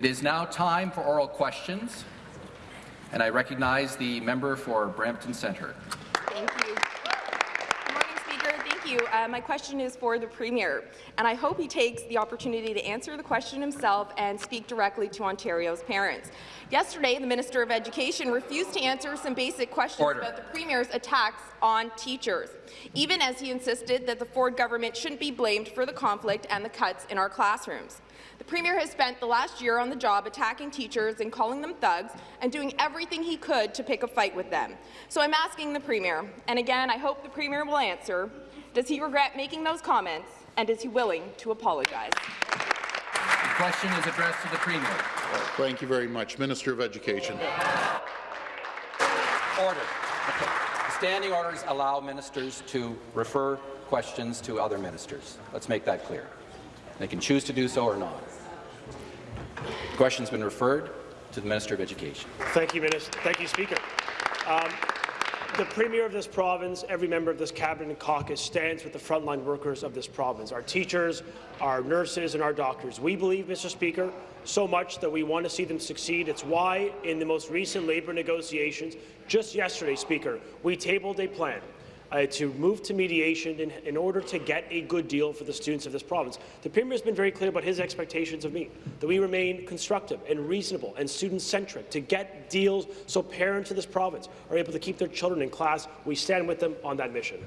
It is now time for oral questions, and I recognize the member for Brampton Centre. Thank you. Good morning, Speaker. Thank you. Uh, my question is for the Premier, and I hope he takes the opportunity to answer the question himself and speak directly to Ontario's parents. Yesterday, the Minister of Education refused to answer some basic questions Order. about the Premier's attacks on teachers, even as he insisted that the Ford government shouldn't be blamed for the conflict and the cuts in our classrooms. The Premier has spent the last year on the job attacking teachers and calling them thugs and doing everything he could to pick a fight with them. So I'm asking the Premier, and again, I hope the Premier will answer, does he regret making those comments, and is he willing to apologize? The question is addressed to the Premier. Thank you very much. Minister of Education. Order. Standing orders allow ministers to refer questions to other ministers. Let's make that clear. They can choose to do so or not. The question's been referred to the Minister of Education. Thank you, Minister. Thank you, Speaker. Um, the Premier of this province, every member of this Cabinet and caucus stands with the frontline workers of this province, our teachers, our nurses and our doctors. We believe, Mr. Speaker, so much that we want to see them succeed. It's why, in the most recent labour negotiations, just yesterday, Speaker, we tabled a plan uh, to move to mediation in, in, order to get a good deal for the students of this province. The Premier has been very clear about his expectations of me, that we remain constructive and reasonable and student-centric to get deals so parents of this province are able to keep their children in class. We stand with them on that mission.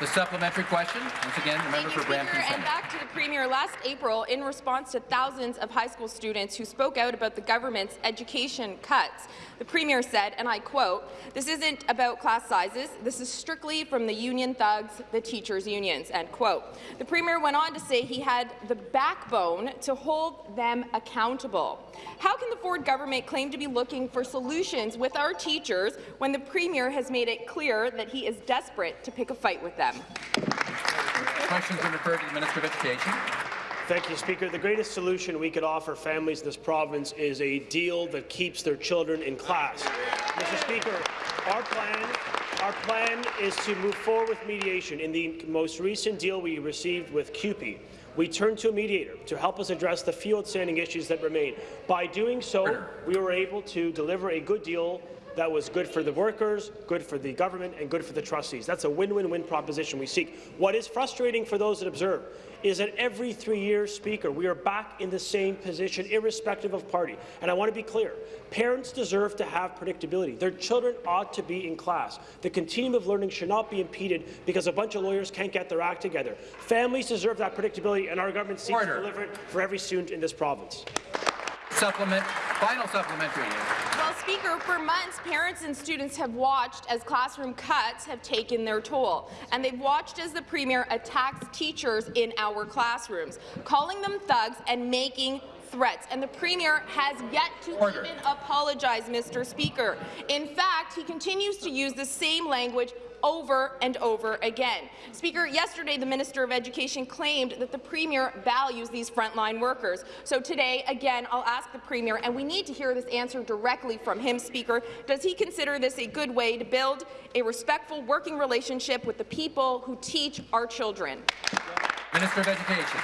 The supplementary question, once again, the member Thank you, for Brampton Speaker, and back to the Premier. Last April, in response to thousands of high school students who spoke out about the government's education cuts, the Premier said, and I quote, this isn't about class sizes, this is strictly from the union thugs, the teachers' unions, end quote. The Premier went on to say he had the backbone to hold them accountable. How can the Ford government claim to be looking for solutions with our teachers when the Premier has made it clear that he is desperate to pick a fight with them? Questions are referred to the Minister of Education. Thank you, Speaker. The greatest solution we could offer families in this province is a deal that keeps their children in class. Mr. Speaker, our plan, our plan is to move forward with mediation. In the most recent deal we received with CUPE, we turned to a mediator to help us address the few outstanding issues that remain. By doing so, we were able to deliver a good deal that was good for the workers, good for the government, and good for the trustees. That's a win-win-win proposition we seek. What is frustrating for those that observe is that every three years, Speaker, we are back in the same position, irrespective of party. And I want to be clear. Parents deserve to have predictability. Their children ought to be in class. The continuum of learning should not be impeded because a bunch of lawyers can't get their act together. Families deserve that predictability, and our government seeks Order. to deliver it for every student in this province. Supplement. Final supplementary. Well, Speaker, for months, parents and students have watched as classroom cuts have taken their toll, and they've watched as the Premier attacks teachers in our classrooms, calling them thugs and making threats, and the Premier has yet to Order. even apologize, Mr. Speaker. In fact, he continues to use the same language over and over again. Speaker, yesterday the Minister of Education claimed that the Premier values these frontline workers. So today, again, I'll ask the Premier, and we need to hear this answer directly from him, Speaker. Does he consider this a good way to build a respectful working relationship with the people who teach our children? Minister of Education.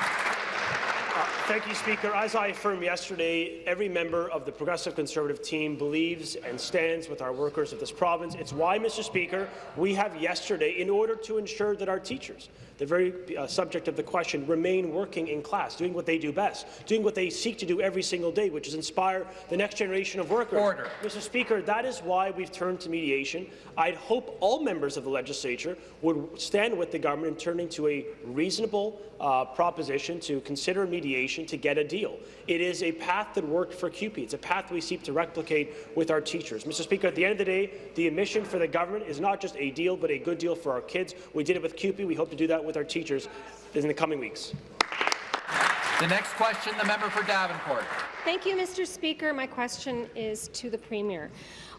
Uh, Thank you, Speaker. As I affirmed yesterday, every member of the Progressive Conservative team believes and stands with our workers of this province. It's why, Mr. Speaker, we have yesterday, in order to ensure that our teachers, the very uh, subject of the question, remain working in class, doing what they do best, doing what they seek to do every single day, which is inspire the next generation of workers. Order. Mr. Speaker, that is why we've turned to mediation. I'd hope all members of the legislature would stand with the government in turning to a reasonable uh, proposition to consider mediation to get a deal. It is a path that worked for CUPE. It's a path we seek to replicate with our teachers. Mr. Speaker, at the end of the day, the mission for the government is not just a deal, but a good deal for our kids. We did it with CUPE. We hope to do that with our teachers in the coming weeks. The next question, the member for Davenport. Thank you, Mr. Speaker. My question is to the Premier.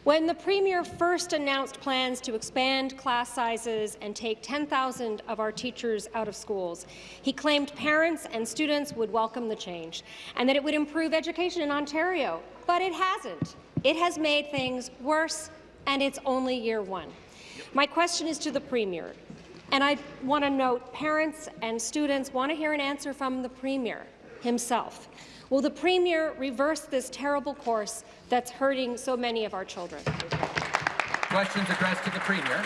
When the Premier first announced plans to expand class sizes and take 10,000 of our teachers out of schools, he claimed parents and students would welcome the change and that it would improve education in Ontario. But it hasn't. It has made things worse, and it's only year one. My question is to the Premier, and I want to note parents and students want to hear an answer from the Premier himself. Will the Premier reverse this terrible course that's hurting so many of our children? Questions addressed to the Premier.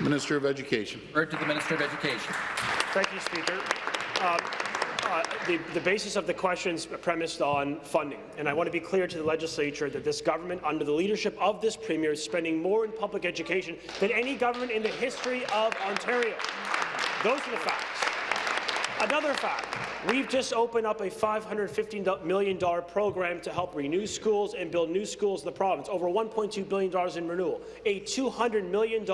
Minister of Education. Heard to the Minister of Education. Thank you, Speaker. Um, uh, the, the basis of the question is premised on funding, and I want to be clear to the legislature that this government, under the leadership of this premier, is spending more in public education than any government in the history of Ontario. Those are the facts. Another fact, we've just opened up a $550 million program to help renew schools and build new schools in the province, over $1.2 billion in renewal, a $200 million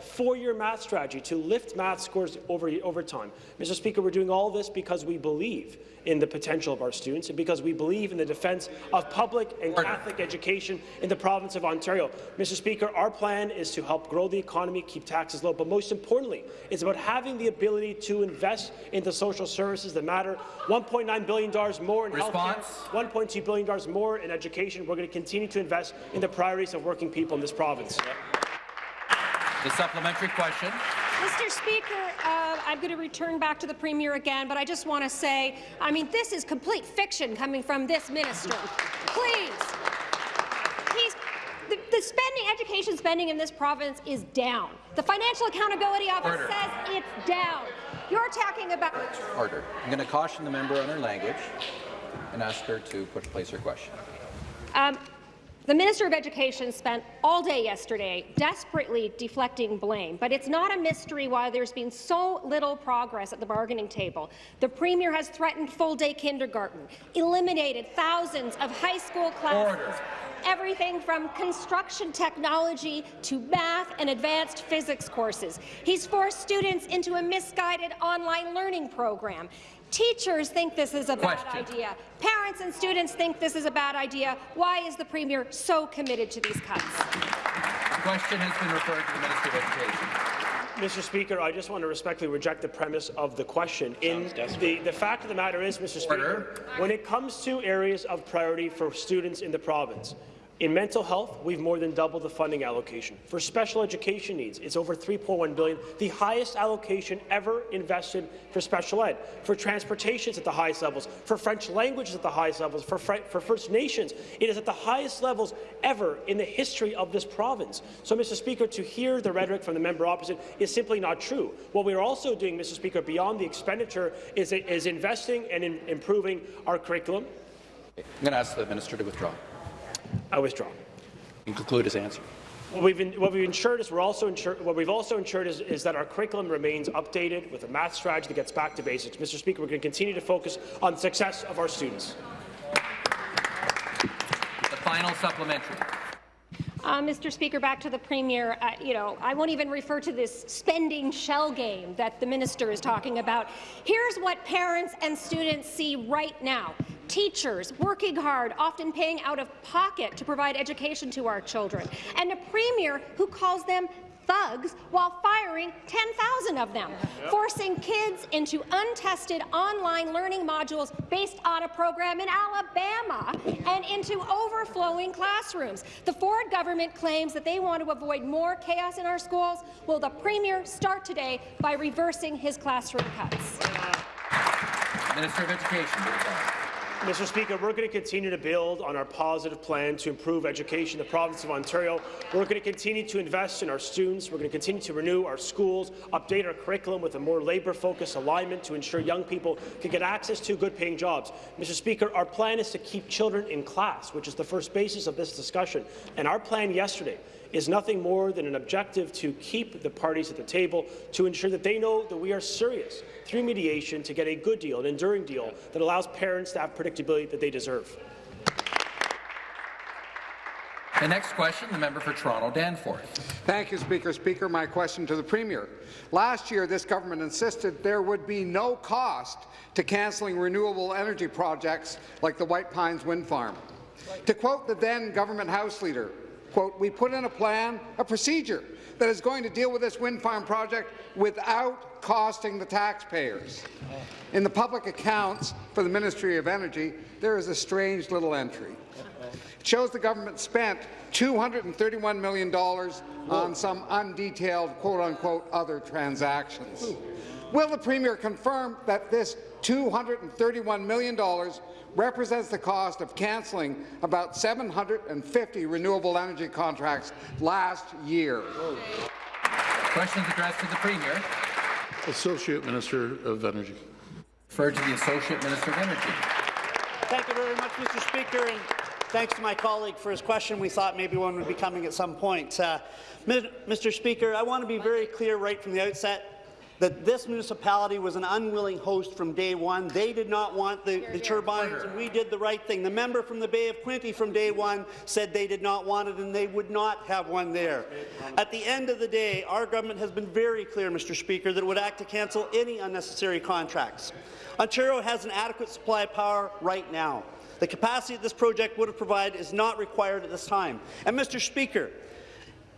four-year math strategy to lift math scores over, over time. Mr. Speaker, we're doing all this because we believe in the potential of our students and because we believe in the defence of public and Catholic education in the province of Ontario. Mr. Speaker, our plan is to help grow the economy, keep taxes low, but most importantly, it's about having the ability to invest in the social services that matter. $1.9 billion more in Response? health care, $1.2 billion more in education. We're going to continue to invest in the priorities of working people in this province. The supplementary question. Mr. Speaker, uh, I'm going to return back to the Premier again, but I just want to say, I mean, this is complete fiction coming from this minister. Please. He's, the, the spending, education spending in this province is down. The Financial Accountability Office Order. says it's down. You're talking about... Order. I'm going to caution the member on her language and ask her to put place her question. Um, the Minister of Education spent all day yesterday desperately deflecting blame, but it's not a mystery why there's been so little progress at the bargaining table. The Premier has threatened full-day kindergarten, eliminated thousands of high school classes, Order. everything from construction technology to math and advanced physics courses. He's forced students into a misguided online learning program. Teachers think this is a bad idea. Parents and students think this is a bad idea. Why is the Premier so committed to these cuts? The question has been referred to the Minister of Education. Mr. Speaker, I just want to respectfully reject the premise of the question. In the, the fact of the matter is, Mr. Speaker, when it comes to areas of priority for students in the province, in mental health, we've more than doubled the funding allocation. For special education needs, it's over 3.1 billion, the highest allocation ever invested for special ed. For transportation, it's at the highest levels. For French language, it's at the highest levels. For, Fr for First Nations, it is at the highest levels ever in the history of this province. So, Mr. Speaker, to hear the rhetoric from the member opposite is simply not true. What we are also doing, Mr. Speaker, beyond the expenditure, is, is investing and in improving our curriculum. I'm going to ask the minister to withdraw I withdraw. and conclude his answer. What we've, in, what we've ensured is we're also ensured, what we've also ensured is, is that our curriculum remains updated with a math strategy that gets back to basics. Mr. Speaker, we're going to continue to focus on the success of our students. The final supplementary. Uh, Mr. Speaker, back to the Premier. Uh, you know, I won't even refer to this spending shell game that the minister is talking about. Here's what parents and students see right now. Teachers working hard, often paying out of pocket to provide education to our children, and a Premier who calls them thugs while firing 10,000 of them, forcing kids into untested online learning modules based on a program in Alabama and into overflowing classrooms. The Ford government claims that they want to avoid more chaos in our schools. Will the Premier start today by reversing his classroom cuts? Minister of Education. Mr. Speaker, we're going to continue to build on our positive plan to improve education in the province of Ontario. We're going to continue to invest in our students. We're going to continue to renew our schools, update our curriculum with a more labour-focused alignment to ensure young people can get access to good-paying jobs. Mr. Speaker, our plan is to keep children in class, which is the first basis of this discussion. And our plan yesterday is nothing more than an objective to keep the parties at the table to ensure that they know that we are serious through mediation to get a good deal, an enduring deal that allows parents to have predictability that they deserve. The next question, the member for Toronto Danforth. Thank you, Speaker. Speaker, my question to the Premier. Last year, this government insisted there would be no cost to cancelling renewable energy projects like the White Pines Wind Farm. To quote the then government House Leader, quote, we put in a plan, a procedure that is going to deal with this wind farm project without costing the taxpayers. In the public accounts for the Ministry of Energy, there is a strange little entry. It shows the government spent $231 million on some undetailed quote-unquote other transactions. Will the Premier confirm that this $231 million represents the cost of cancelling about 750 renewable energy contracts last year. Questions addressed to the Premier. Associate Minister of Energy. Refer to the Associate Minister of Energy. Thank you very much, Mr. Speaker, and thanks to my colleague for his question. We thought maybe one would be coming at some point. Uh, Mr. Speaker, I want to be very clear right from the outset that this municipality was an unwilling host from day one. They did not want the, the turbines, and we did the right thing. The member from the Bay of Quinte from day one said they did not want it, and they would not have one there. At the end of the day, our government has been very clear, Mr. Speaker, that it would act to cancel any unnecessary contracts. Ontario has an adequate supply of power right now. The capacity that this project would have provided is not required at this time. And, Mr. Speaker,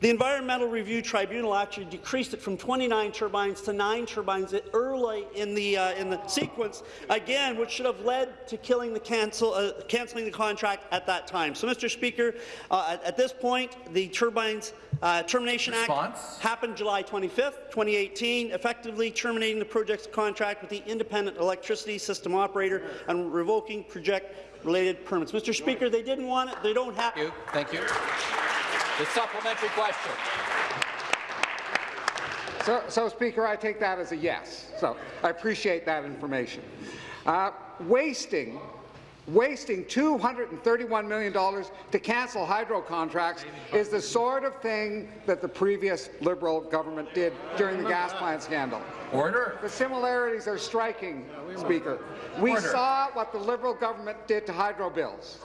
the Environmental Review Tribunal actually decreased it from 29 turbines to 9 turbines early in the, uh, in the sequence, again, which should have led to killing the cancel, uh, cancelling the contract at that time. So, Mr. Speaker, uh, at, at, this point, the Turbines uh, Termination Response? Act happened July 25, 2018, effectively terminating the project's contract with the Independent Electricity System Operator and revoking project-related permits. Mr. Speaker, they didn't want it. They don't have. Thank you. Thank you. The supplementary question. So, so, Speaker, I take that as a yes. So I appreciate that information. Uh, wasting wasting $231 million to cancel hydro contracts is the sort of thing that the previous Liberal government did during the gas plant scandal. Order. The similarities are striking, Speaker. We Order. saw what the Liberal government did to hydro bills.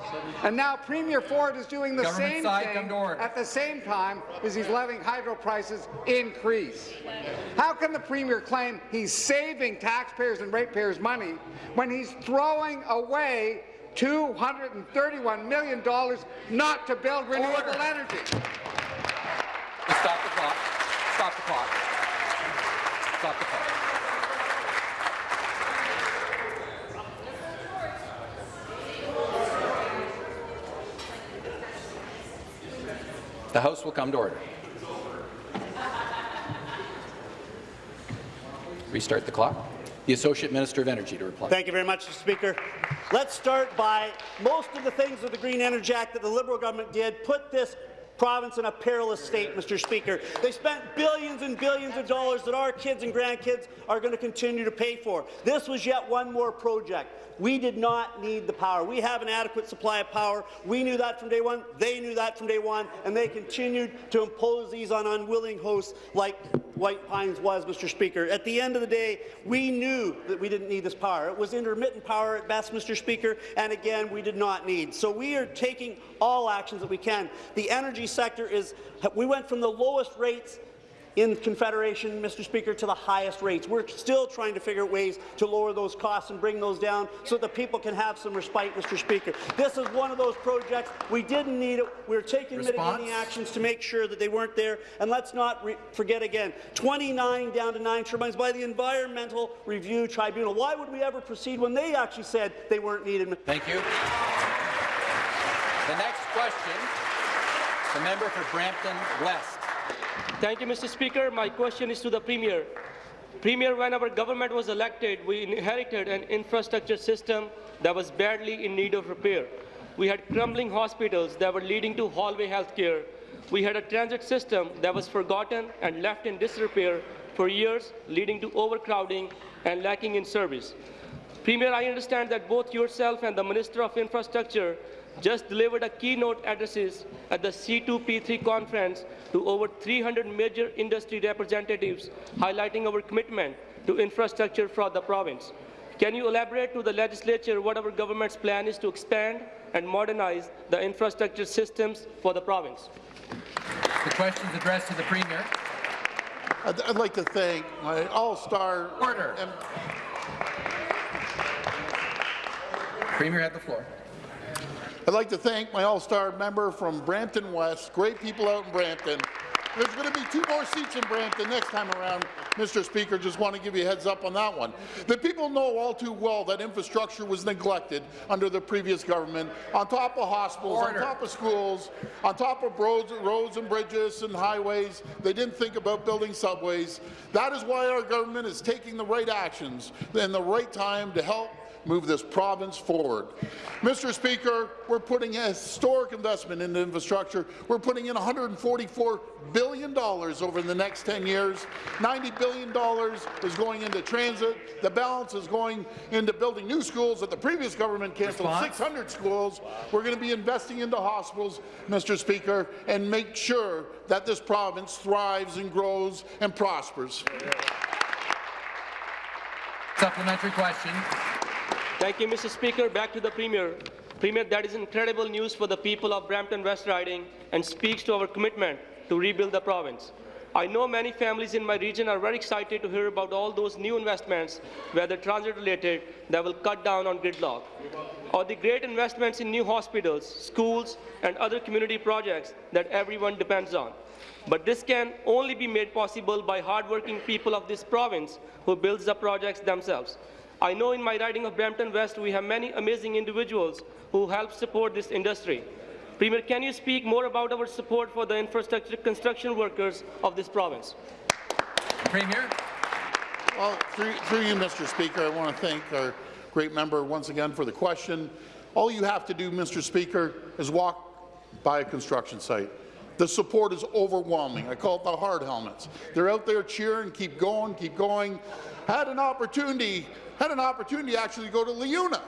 And now Premier Ford is doing the government same thing at the same time as he's letting hydro prices increase. How can the Premier claim he's saving taxpayers and ratepayers money when he's throwing away $231 million not to build renewable Order. energy? Stop the clock. Stop the clock. Stop the clock. The House will come to order. Restart the clock. The Associate Minister of Energy to reply. Thank you very much, Mr. Speaker. Let's start by most of the things of the Green Energy Act that the Liberal government did put this province in a perilous state, Mr. Speaker. They spent billions and billions of dollars that our kids and grandkids are going to continue to pay for. This was yet one more project. We did not need the power. We have an adequate supply of power. We knew that from day one. They knew that from day one, and they continued to impose these on unwilling hosts like White Pines was, Mr. Speaker. At the end of the day, we knew that we didn't need this power. It was intermittent power at best, Mr. Speaker, and again, we did not need. So we are taking all actions that we can. The energy sector is, we went from the lowest rates in Confederation, Mr. Speaker, to the highest rates. We're still trying to figure out ways to lower those costs and bring those down so that people can have some respite, Mr. Speaker. This is one of those projects. We didn't need it. We're taking Response? mitigating actions to make sure that they weren't there. And let's not forget again, 29 down to 9 turbines by the Environmental Review Tribunal. Why would we ever proceed when they actually said they weren't needed? Thank you. The next question, the member for Brampton West. Thank you, Mr. Speaker. My question is to the Premier. Premier, when our government was elected, we inherited an infrastructure system that was badly in need of repair. We had crumbling hospitals that were leading to hallway health care. We had a transit system that was forgotten and left in disrepair for years, leading to overcrowding and lacking in service. Premier, I understand that both yourself and the Minister of Infrastructure just delivered a keynote addresses at the C2P3 conference to over 300 major industry representatives, highlighting our commitment to infrastructure for the province. Can you elaborate to the legislature what our government's plan is to expand and modernize the infrastructure systems for the province? The question is addressed to the Premier. I'd, I'd like to thank my all-star... Order. Premier had the floor. I'd like to thank my all-star member from Brampton West. Great people out in Brampton. There's going to be two more seats in Brampton next time around, Mr. Speaker. Just want to give you a heads up on that one. The people know all too well that infrastructure was neglected under the previous government, on top of hospitals, Order. on top of schools, on top of roads, roads and bridges and highways. They didn't think about building subways. That is why our government is taking the right actions in the right time to help move this province forward. Mr. Speaker, we're putting a historic investment into infrastructure. We're putting in $144 billion over the next 10 years. $90 billion is going into transit. The balance is going into building new schools that the previous government canceled Response? 600 schools. We're going to be investing into hospitals, Mr. Speaker, and make sure that this province thrives and grows and prospers. Supplementary question. Thank you, Mr. Speaker. Back to the Premier. Premier, that is incredible news for the people of Brampton West Riding and speaks to our commitment to rebuild the province. I know many families in my region are very excited to hear about all those new investments, whether transit-related, that will cut down on gridlock, or the great investments in new hospitals, schools, and other community projects that everyone depends on. But this can only be made possible by hardworking people of this province who builds the projects themselves. I know in my riding of Brampton West, we have many amazing individuals who help support this industry. Premier, can you speak more about our support for the infrastructure construction workers of this province? Premier. Well, through, through you, Mr. Speaker, I want to thank our great member once again for the question. All you have to do, Mr. Speaker, is walk by a construction site. The support is overwhelming. I call it the hard helmets. They're out there cheering, keep going, keep going. Had an opportunity, had an opportunity actually to go to LiUNA.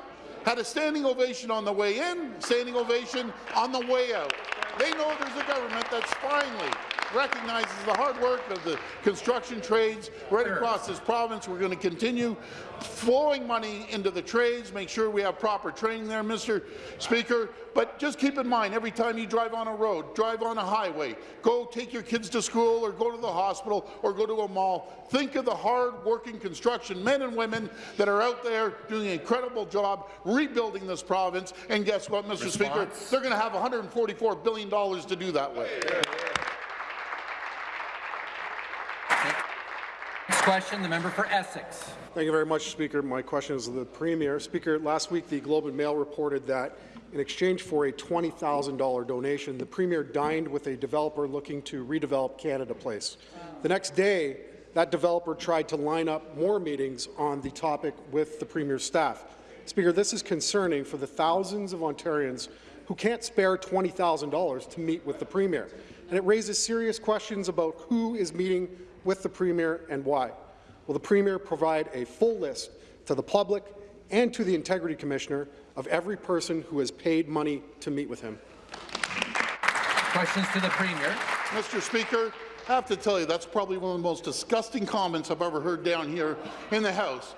Had a standing ovation on the way in, standing ovation on the way out. They know there's a government that's finally recognizes the hard work of the construction trades right across this province. We're going to continue flowing money into the trades, make sure we have proper training there, Mr. Speaker. But just keep in mind, every time you drive on a road, drive on a highway, go take your kids to school or go to the hospital or go to a mall, think of the hard-working construction men and women that are out there doing an incredible job rebuilding this province. And guess what, Mr. Speaker? They're going to have $144 billion to do that with. Next question, the member for Essex. Thank you very much, Speaker. My question is to the Premier. Speaker, last week the Globe and Mail reported that in exchange for a $20,000 donation, the Premier dined with a developer looking to redevelop Canada Place. The next day, that developer tried to line up more meetings on the topic with the Premier's staff. Speaker, this is concerning for the thousands of Ontarians who can't spare $20,000 to meet with the Premier, and it raises serious questions about who is meeting with the Premier and why. Will the Premier provide a full list to the public and to the Integrity Commissioner of every person who has paid money to meet with him? Questions to the Premier. Mr. Speaker, I have to tell you, that's probably one of the most disgusting comments I've ever heard down here in the House.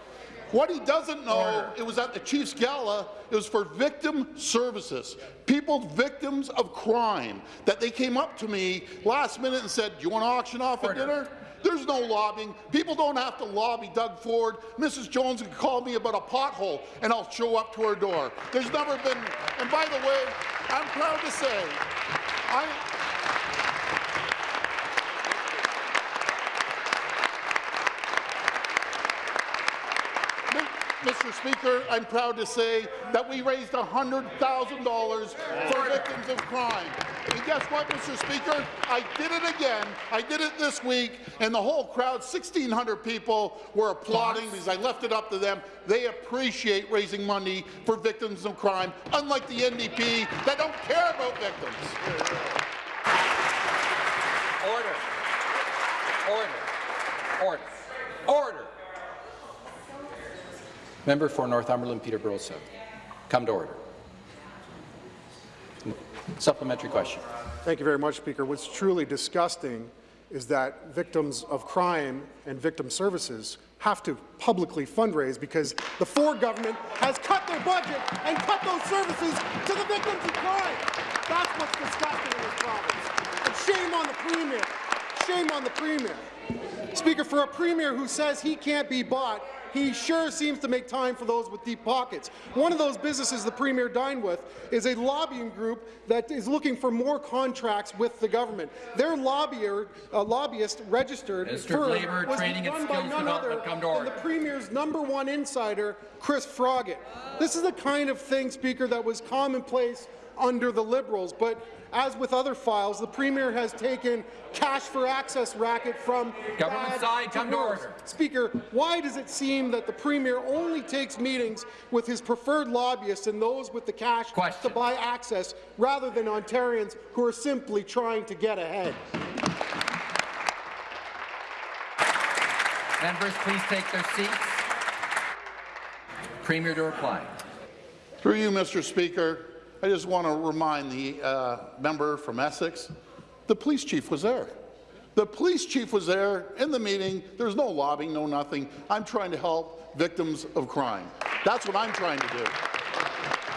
What he doesn't know, Order. it was at the Chiefs Gala, it was for victim services, people victims of crime, that they came up to me last minute and said, do you want to auction off a dinner? There's no lobbying. People don't have to lobby Doug Ford. Mrs. Jones can call me about a pothole, and I'll show up to her door. There's never been, and by the way, I'm proud to say, I, Mr. Speaker, I'm proud to say that we raised $100,000 for victims of crime. And guess what, Mr. Speaker? I did it again. I did it this week, and the whole crowd, 1,600 people, were applauding because I left it up to them. They appreciate raising money for victims of crime, unlike the NDP that don't care about victims. Order. Order. Order. Order. Member for Northumberland, Peterborough South. Come to order. Supplementary question. Thank you very much, Speaker. What's truly disgusting is that victims of crime and victim services have to publicly fundraise because the Ford government has cut their budget and cut those services to the victims of crime. That's what's disgusting in this province. And shame on the Premier. Shame on the Premier. Speaker, for a Premier who says he can't be bought, he sure seems to make time for those with deep pockets. One of those businesses the Premier dined with is a lobbying group that is looking for more contracts with the government. Their lobbyer, uh, lobbyist registered of Labour, was Training and run by Skills none other Development, come to than the Premier's number one insider, Chris Froggatt. This is the kind of thing, Speaker, that was commonplace under the Liberals, but as with other files, the Premier has taken cash for access racket from Government bad side, come to worse. order. Speaker, why does it seem seem that the Premier only takes meetings with his preferred lobbyists and those with the cash Question. to buy access, rather than Ontarians who are simply trying to get ahead. Members, please take their seats. Premier to reply. Through you, Mr. Speaker, I just want to remind the uh, member from Essex, the police chief was there. The police chief was there in the meeting. There's no lobbying, no nothing. I'm trying to help victims of crime. That's what I'm trying to do.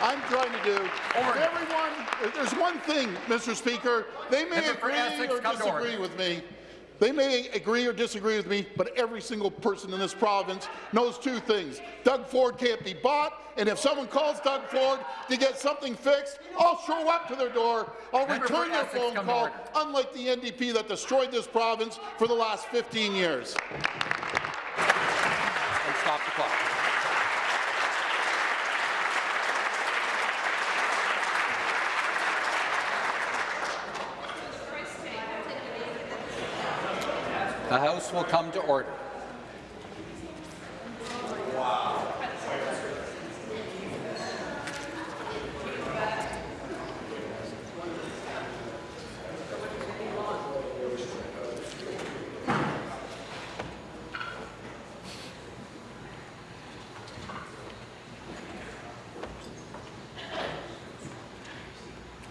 I'm trying to do. Everyone, there's one thing, Mr. Speaker. They may Member agree Essex, or order. disagree with me. They may agree or disagree with me, but every single person in this province knows two things. Doug Ford can't be bought, and if someone calls Doug Ford to get something fixed, I'll show up to their door. I'll return their phone call, unlike the NDP that destroyed this province for the last 15 years. And stop the clock. The House will come to order.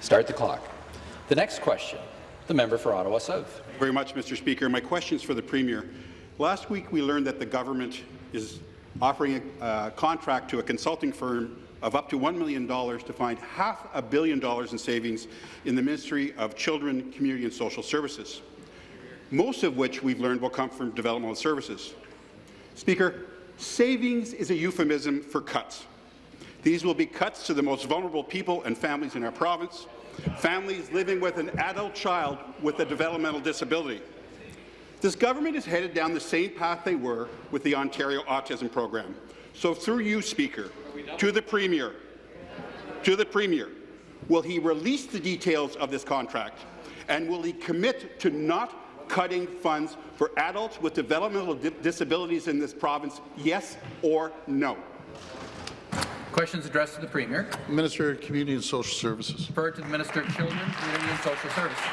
Start the clock. The next question, the member for Ottawa South. Very much, Mr. Speaker. My question is for the Premier. Last week, we learned that the government is offering a uh, contract to a consulting firm of up to $1 million to find half a billion dollars in savings in the Ministry of Children, Community and Social Services, most of which we've learned will come from developmental services. Speaker, savings is a euphemism for cuts. These will be cuts to the most vulnerable people and families in our province, families living with an adult child with a developmental disability. This government is headed down the same path they were with the Ontario Autism Program. So through you, Speaker, to the Premier, to the Premier, will he release the details of this contract, and will he commit to not cutting funds for adults with developmental di disabilities in this province, yes or no? Questions addressed to the Premier. Minister of Community and Social Services. Referred to the Minister of Children, Community and Social Services.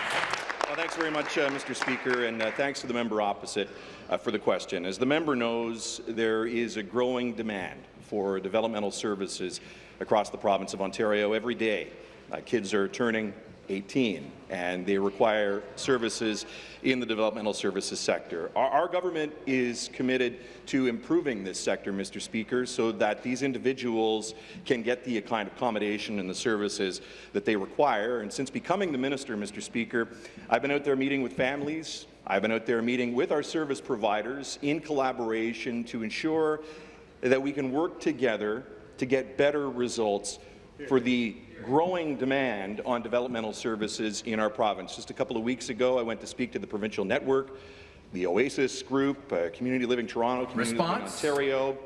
Well, thanks very much, uh, Mr. Speaker, and uh, thanks to the member opposite uh, for the question. As the member knows, there is a growing demand for developmental services across the province of Ontario every day. Uh, kids are turning 18, and they require services in the developmental services sector. Our, our, government is committed to improving this sector, Mr. Speaker, so that these individuals can get the kind of accommodation and the services that they require. And since becoming the minister, Mr. Speaker, I've been out there meeting with families, I've been out there meeting with our service providers in collaboration to ensure that we can work together to get better results for the growing demand on developmental services in our province. Just a couple of weeks ago, I went to speak to the provincial network, the Oasis Group, uh, Community Living Toronto, Community Response? Living Ontario,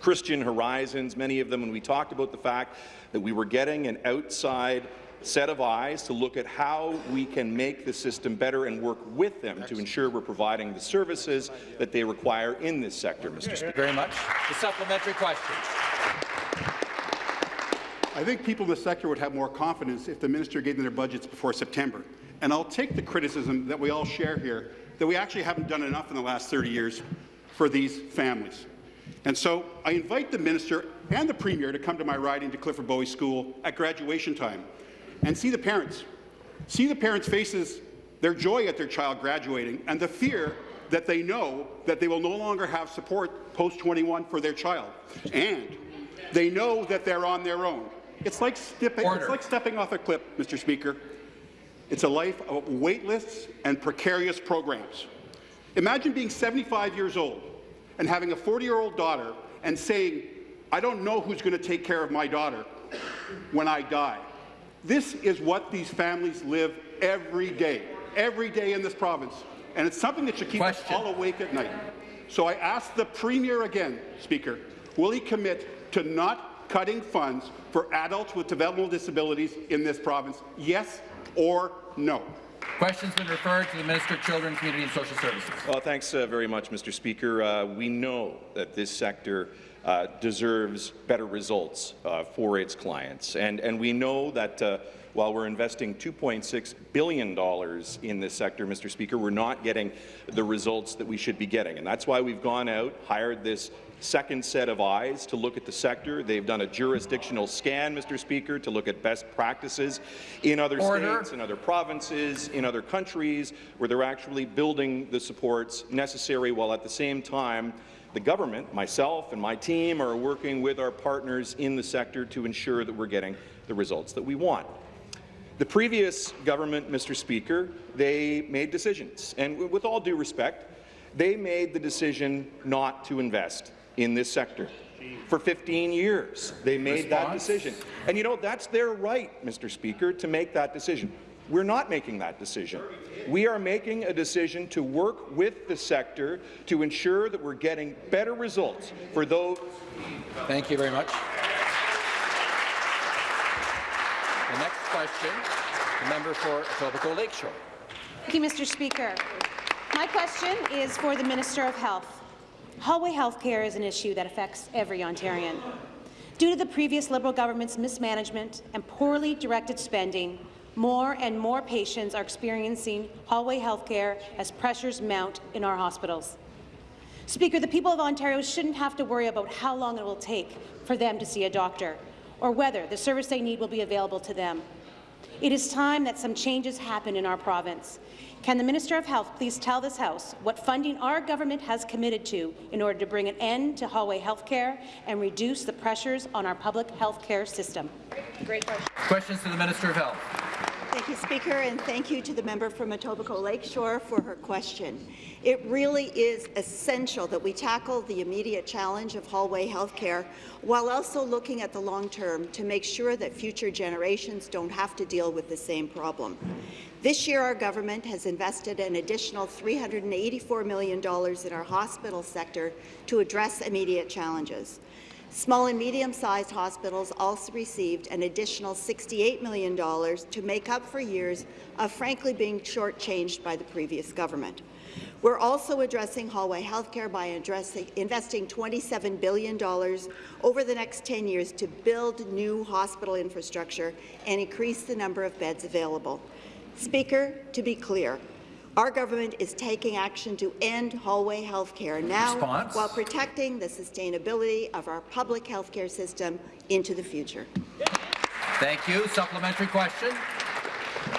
Christian Horizons, many of them, and we talked about the fact that we were getting an outside set of eyes to look at how we can make the system better and work with them to ensure we're providing the services that they require in this sector, Mr. Speaker. Very much. The supplementary question. I think people in the sector would have more confidence if the minister gave them their budgets before September. And I'll take the criticism that we all share here, that we actually haven't done enough in the last 30 years for these families. And so I invite the minister and the premier to come to my riding to Clifford Bowey School at graduation time and see the parents. See the parents' faces, their joy at their child graduating, and the fear that they know that they will no longer have support post-21 for their child. And they know that they're on their own. It's like, stepping, it's like stepping off a cliff, Mr. Speaker. It's a life of waitlists and precarious programs. Imagine being 75 years old and having a 40-year-old daughter and saying, I don't know who's going to take care of my daughter when I die. This is what these families live every day, every day in this province. And it's something that should keep Question. us all awake at night. So I ask the Premier again, Speaker, will he commit to not cutting funds for adults with developmental disabilities in this province? Yes or no? Question's been referred to the Minister of Children, Community and Social Services. Well, thanks uh, very much, Mr. Speaker. Uh, we know that this sector uh, deserves better results uh, for its clients, and, and we know that uh, while we're investing $2.6 billion in this sector, Mr. Speaker, we're not getting the results that we should be getting. And that's why we've gone out, hired this second set of eyes to look at the sector. They've done a jurisdictional scan, Mr. Speaker, to look at best practices in other Order. states, in other provinces, in other countries, where they're actually building the supports necessary while at the same time the government, myself and my team, are working with our partners in the sector to ensure that we're getting the results that we want. The previous government, Mr. Speaker, they made decisions, and with all due respect, they made the decision not to invest in this sector. For 15 years, they made that decision. And you know, that's their right, Mr. Speaker, to make that decision. We're not making that decision. We are making a decision to work with the sector to ensure that we're getting better results for those Thank you very much. The next question, the member for Etobicoke Lakeshore. Thank you, Mr. Speaker. My question is for the Minister of Health. Hallway health care is an issue that affects every Ontarian. Due to the previous Liberal government's mismanagement and poorly directed spending, more and more patients are experiencing hallway health care as pressures mount in our hospitals. Speaker, the people of Ontario shouldn't have to worry about how long it will take for them to see a doctor or whether the service they need will be available to them. It is time that some changes happen in our province. Can the Minister of Health please tell this House what funding our government has committed to in order to bring an end to hallway health care and reduce the pressures on our public health care system? Great question. Questions to the Minister of Health. Thank you, Speaker, and thank you to the member from Etobicoke Lakeshore for her question. It really is essential that we tackle the immediate challenge of hallway health care while also looking at the long term to make sure that future generations don't have to deal with the same problem. This year, our government has invested an additional $384 million in our hospital sector to address immediate challenges. Small and medium-sized hospitals also received an additional $68 million to make up for years of frankly being shortchanged by the previous government. We're also addressing hallway healthcare by investing $27 billion over the next 10 years to build new hospital infrastructure and increase the number of beds available. Speaker, to be clear, our government is taking action to end hallway health care now Response. while protecting the sustainability of our public health care system into the future. Thank you. Supplementary question.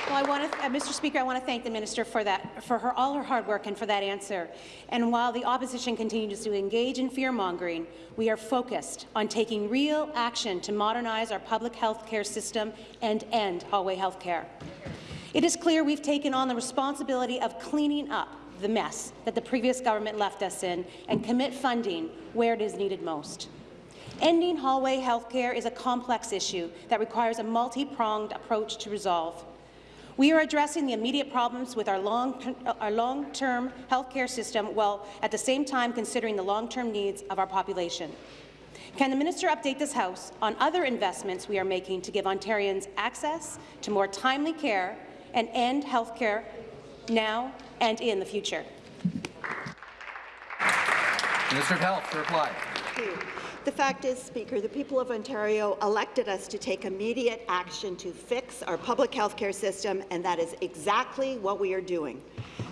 Well, I want to, uh, Mr. Speaker, I want to thank the minister for that, for her all her hard work and for that answer. And while the opposition continues to engage in fear-mongering, we are focused on taking real action to modernize our public health care system and end hallway health care. It is clear we've taken on the responsibility of cleaning up the mess that the previous government left us in and commit funding where it is needed most. Ending hallway health care is a complex issue that requires a multi-pronged approach to resolve. We are addressing the immediate problems with our long-term long health care system while at the same time considering the long-term needs of our population. Can the minister update this House on other investments we are making to give Ontarians access to more timely care and end health care now and in the future? Minister of Health to reply. The fact is, Speaker, the people of Ontario elected us to take immediate action to fix our public health care system, and that is exactly what we are doing.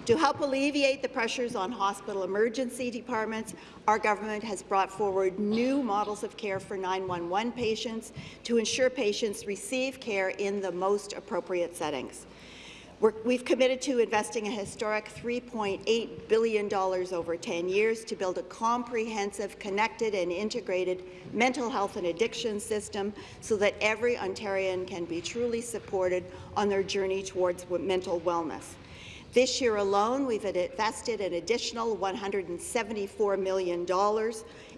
To help alleviate the pressures on hospital emergency departments, our government has brought forward new models of care for 911 patients to ensure patients receive care in the most appropriate settings. We're, we've committed to investing a historic $3.8 billion over 10 years to build a comprehensive, connected and integrated mental health and addiction system so that every Ontarian can be truly supported on their journey towards mental wellness. This year alone, we've invested an additional $174 million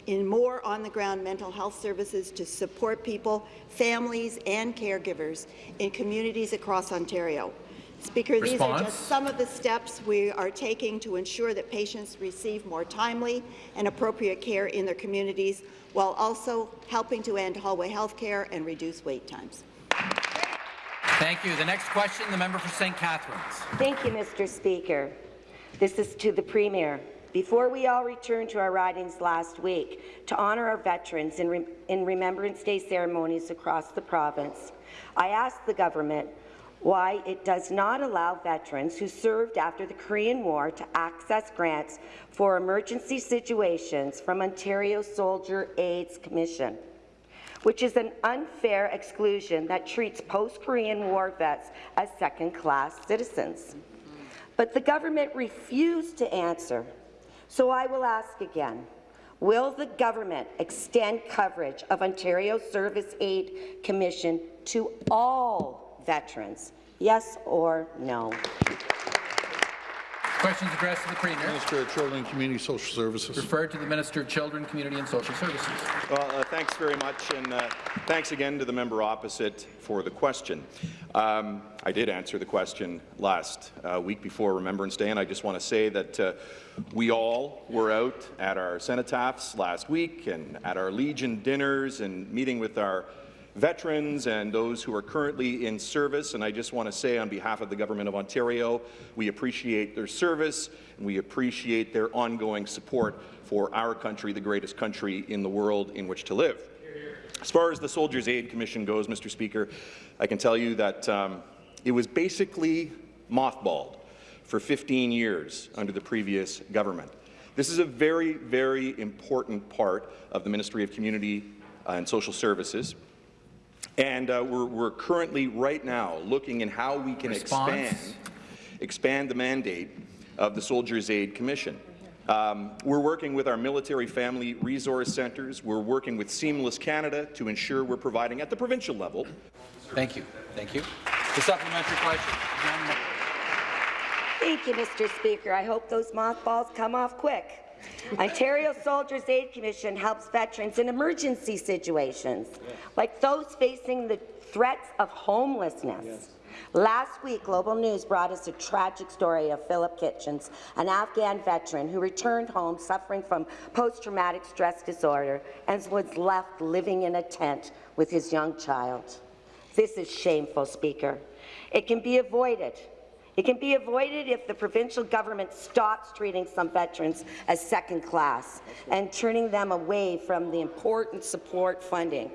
in more on-the-ground mental health services to support people, families and caregivers in communities across Ontario. Speaker, these are just some of the steps we are taking to ensure that patients receive more timely and appropriate care in their communities, while also helping to end hallway health care and reduce wait times. Thank you. The next question, the member for St. Catharines. Thank you, Mr. Speaker. This is to the Premier. Before we all returned to our ridings last week to honour our veterans in, Re in Remembrance Day ceremonies across the province, I asked the government why it does not allow veterans who served after the Korean War to access grants for emergency situations from Ontario Soldiers' Aid Commission, which is an unfair exclusion that treats post-Korean War vets as second-class citizens. But the government refused to answer, so I will ask again. Will the government extend coverage of Ontario Soldiers' Aid Commission to all veterans? Yes or no? Questions addressed to the Premier. Minister of Children and Community Social Services. Referred to the Minister of Children, Community and Social Services. Well, uh, thanks very much, and uh, thanks again to the member opposite for the question. Um, I did answer the question last uh, week before Remembrance Day, and I just want to say that uh, we all were out at our cenotaphs last week and at our Legion dinners and meeting with our veterans and those who are currently in service. And I just want to say on behalf of the Government of Ontario, we appreciate their service and we appreciate their ongoing support for our country, the greatest country in the world in which to live. As far as the Soldiers' Aid Commission goes, Mr. Speaker, I can tell you that um, it was basically mothballed for 15 years under the previous government. This is a very, very important part of the Ministry of Community and Social Services. And uh, we're, we're, currently, right now, looking in how we can expand, expand the mandate of the Soldiers' Aid Commission. Um, we're working with our military family resource centres. We're working with Seamless Canada to ensure we're providing at the provincial level. Thank you. Thank you. The supplementary question. Thank you, Mr. Speaker. I hope those mothballs come off quick. Ontario Soldiers Aid Commission helps veterans in emergency situations, like those facing the threats of homelessness. Yes. Last week, Global News brought us a tragic story of Philip Kitchens, an Afghan veteran who returned home suffering from post-traumatic stress disorder and was left living in a tent with his young child. This is shameful, Speaker. It can be avoided it can be avoided if the provincial government stops treating some veterans as second class and turning them away from the important support funding.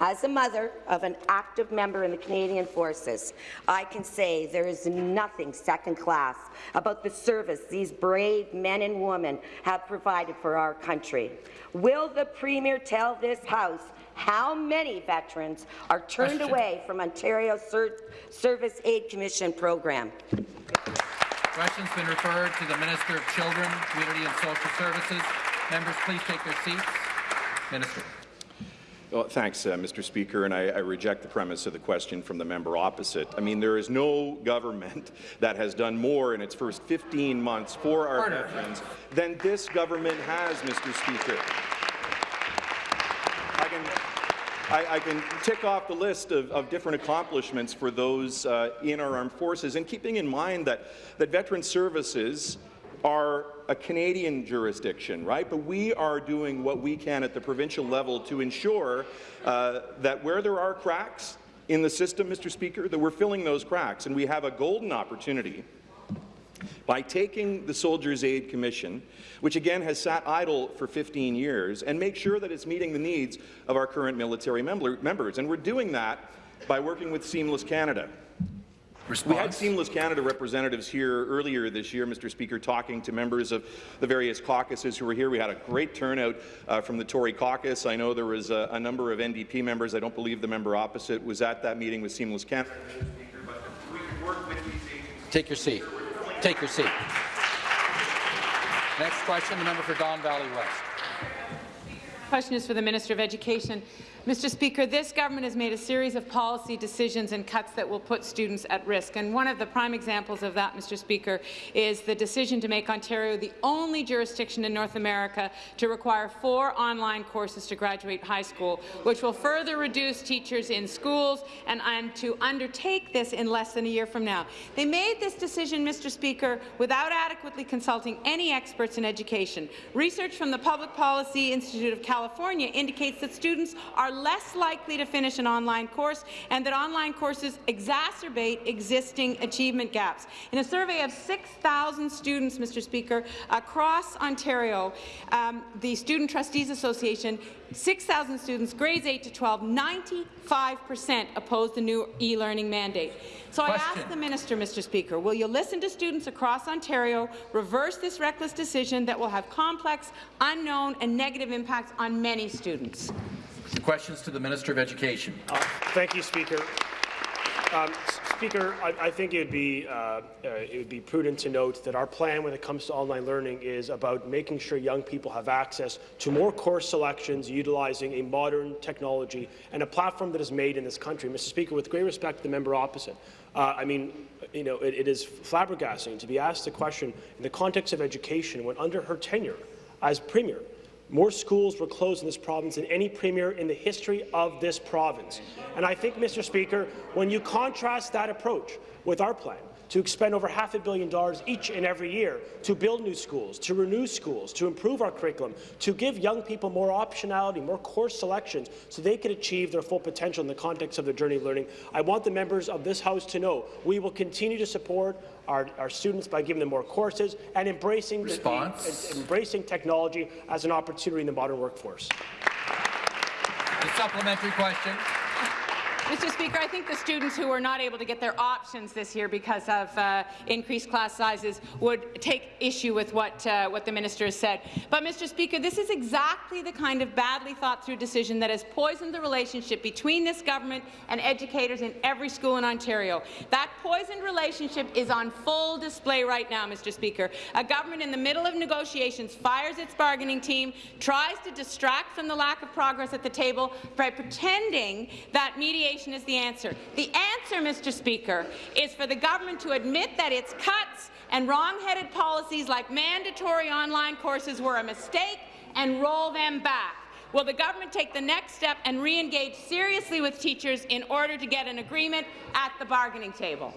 As a mother of an active member in the Canadian Forces, I can say there is nothing second class about the service these brave men and women have provided for our country. Will the Premier tell this House how many veterans are turned Question. away from Ontario Ser Service Aid Commission program? Question's been referred to the Minister of Children, Community and Social Services. Members, please take their seats. Minister. Well, thanks, uh, Mr. Speaker, and I, I, reject the premise of the question from the member opposite. I mean, there is no government that has done more in its first 15 months for our Order. veterans than this government has, Mr. Speaker. I can, I, I can tick off the list of, of different accomplishments for those uh, in our armed forces, and keeping in mind that, that veteran services are a Canadian jurisdiction, right? But we are doing what we can at the provincial level to ensure uh, that where there are cracks in the system, Mr. Speaker, that we're filling those cracks, and we have a golden opportunity by taking the Soldiers' Aid Commission, which again has sat idle for 15 years, and make sure that it's meeting the needs of our current military member members. And we're doing that by working with Seamless Canada. Response. We had Seamless Canada representatives here earlier this year, Mr. Speaker, talking to members of the various caucuses who were here. We had a great turnout uh, from the Tory caucus. I know there was a, a, number of NDP members. I don't believe the member opposite was at that meeting with Seamless Canada. Take your seat. Take your seat. Next question, the member for Don Valley West. Question is for the Minister of Education. Mr. Speaker, this government has made a series of policy decisions and cuts that will put students at risk. And one of the prime examples of that, Mr. Speaker, is the decision to make Ontario the only jurisdiction in North America to require four online courses to graduate high school, which will further reduce teachers in schools and, to undertake this in less than a year from now. They made this decision, Mr. Speaker, without adequately consulting any experts in education. Research from the Public Policy Institute of California indicates that students are less likely to finish an online course and that online courses exacerbate existing achievement gaps. In a survey of 6,000 students, Mr. Speaker, across Ontario, um, the Student Trustees Association 6,000 students, grades 8 to 12, 95% opposed the new e-learning mandate. So Question. I ask the minister, Mr. Speaker, will you listen to students across Ontario, reverse this reckless decision that will have complex, unknown and negative impacts on many students? Questions to the Minister of Education. Uh, thank you, Speaker. Um, Speaker, I, I, think it would be uh, uh, it would be prudent to note that our plan when it comes to online learning is about making sure young people have access to more course selections utilizing a modern technology and a platform that is made in this country. Mr. Speaker, with great respect to the member opposite, uh, I mean, you know, it, it is flabbergasting to be asked a question in the context of education when under her tenure as Premier, more schools were closed in this province than any premier in the history of this province. And I think, Mr. Speaker, when you contrast that approach with our plan, to expend over half a billion dollars each and every year to build new schools, to renew schools, to improve our curriculum, to give young people more optionality, more course selections, so they can achieve their full potential in the context of their journey of learning. I want the members of this House to know we will continue to support our, our students by giving them more courses and embracing, the, the, embracing technology as an opportunity in the modern workforce. The supplementary question. Mr. Speaker, I think the students who were not able to get their options this year because of uh, increased class sizes would take issue with what, uh, what the minister has said. But, Mr. Speaker, this is exactly the kind of badly thought-through decision that has poisoned the relationship between this government and educators in every school in Ontario. That poisoned relationship is on full display right now, Mr. Speaker. A government in the middle of negotiations fires its bargaining team, tries to distract from the lack of progress at the table by pretending that mediation is the answer. The answer, Mr. Speaker, is for the government to admit that its cuts and wrong-headed policies like mandatory online courses were a mistake and roll them back. Will the government take the next step and re-engage seriously with teachers in order to get an agreement at the bargaining table?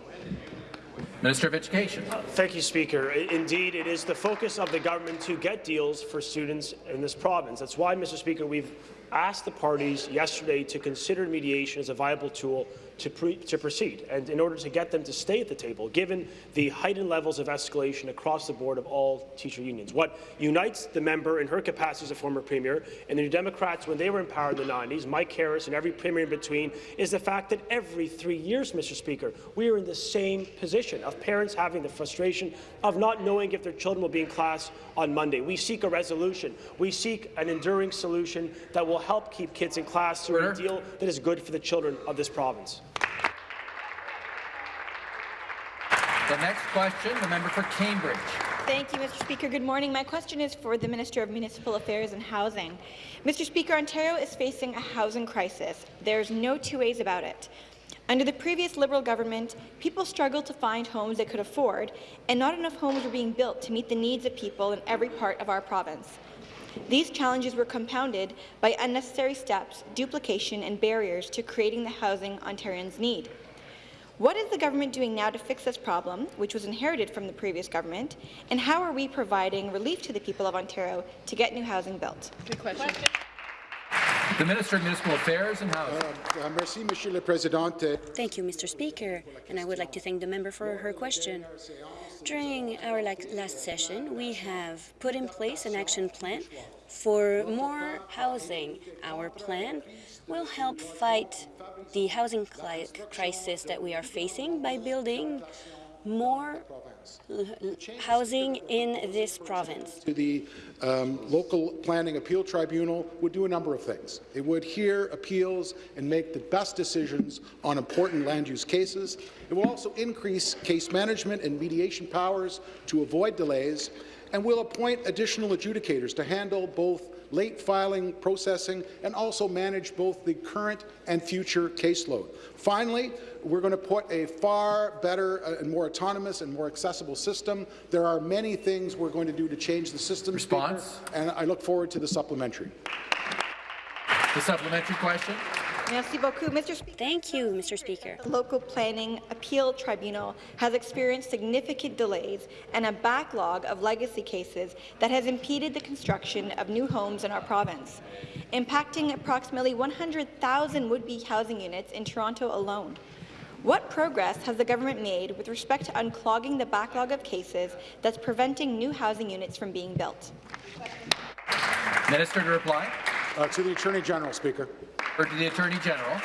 Minister of Education. Uh, thank you, Speaker. Indeed, it is the focus of the government to get deals for students in this province. That's why, Mr. Speaker, we've asked the parties yesterday to consider mediation as a viable tool to, to, proceed, and in order to get them to stay at the table, given the heightened levels of escalation across the board of all teacher unions. What unites the member in her capacity as a former premier and the New Democrats when they were in power in the 90s, Mike Harris and every premier in between, is the fact that every three years, Mr. Speaker, we are in the same position of parents having the frustration of not knowing if their children will be in class on Monday. We seek a resolution. We seek an enduring solution that will help keep kids in class through a deal that is good for the children of this province. The next question, the member for Cambridge. Thank you, Mr. Speaker. Good morning. My question is for the Minister of Municipal Affairs and Housing. Mr. Speaker, Ontario is facing a housing crisis. There's no two ways about it. Under the previous Liberal government, people struggled to find homes they could afford, and not enough homes were being built to meet the needs of people in every part of our province. These challenges were compounded by unnecessary steps, duplication and barriers to creating the housing Ontarians need. What is the government doing now to fix this problem, which was inherited from the previous government, and how are we providing relief to the people of Ontario to get new housing built? Good question. The Minister of Municipal Affairs and Housing. Uh, uh, merci, Monsieur le Président. Thank you, Mr. Speaker, and I would like to thank the member for her question. During our last session, we have put in place an action plan for more housing. Our plan will help fight the housing crisis that we are facing by building more housing in this province. To The um, local planning appeal tribunal would do a number of things. It would hear appeals and make the best decisions on important land use cases. It will also increase case management and mediation powers to avoid delays, and will appoint additional adjudicators to handle both late filing processing, and also manage both the current and future caseload. Finally, we're going to put a far better uh, and more autonomous and more accessible system. There are many things we're going to do to change the system, Response? Speaker, and I look forward to the supplementary. The supplementary question. Merci beaucoup, Mr. Speaker. Thank you, Mr. Speaker. The local planning appeal tribunal has experienced significant delays and a backlog of legacy cases that has impeded the construction of new homes in our province, impacting approximately 100,000 would-be housing units in Toronto alone. What progress has the government made with respect to unclogging the backlog of cases that's preventing new housing units from being built? Minister to reply. Uh, to the Attorney General, Speaker. Or to the Attorney General.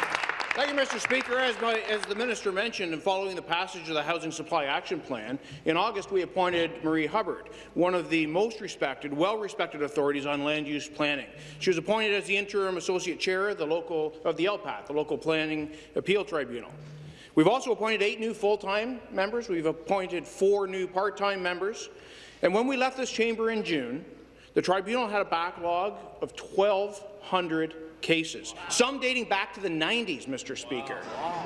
Thank you, Mr. Speaker. As, my, as, the minister mentioned, and following the passage of the Housing Supply Action Plan, in August we appointed Marie Hubbard, one of the most respected, well-respected authorities on land use planning. She was appointed as the interim associate chair of the local of the LPAT, the Local Planning Appeal Tribunal. We've also appointed eight new full-time members. We've appointed four new part-time members. And when we left this chamber in June, the tribunal had a backlog of 1,200 cases, some dating back to the 90s, Mr. Speaker.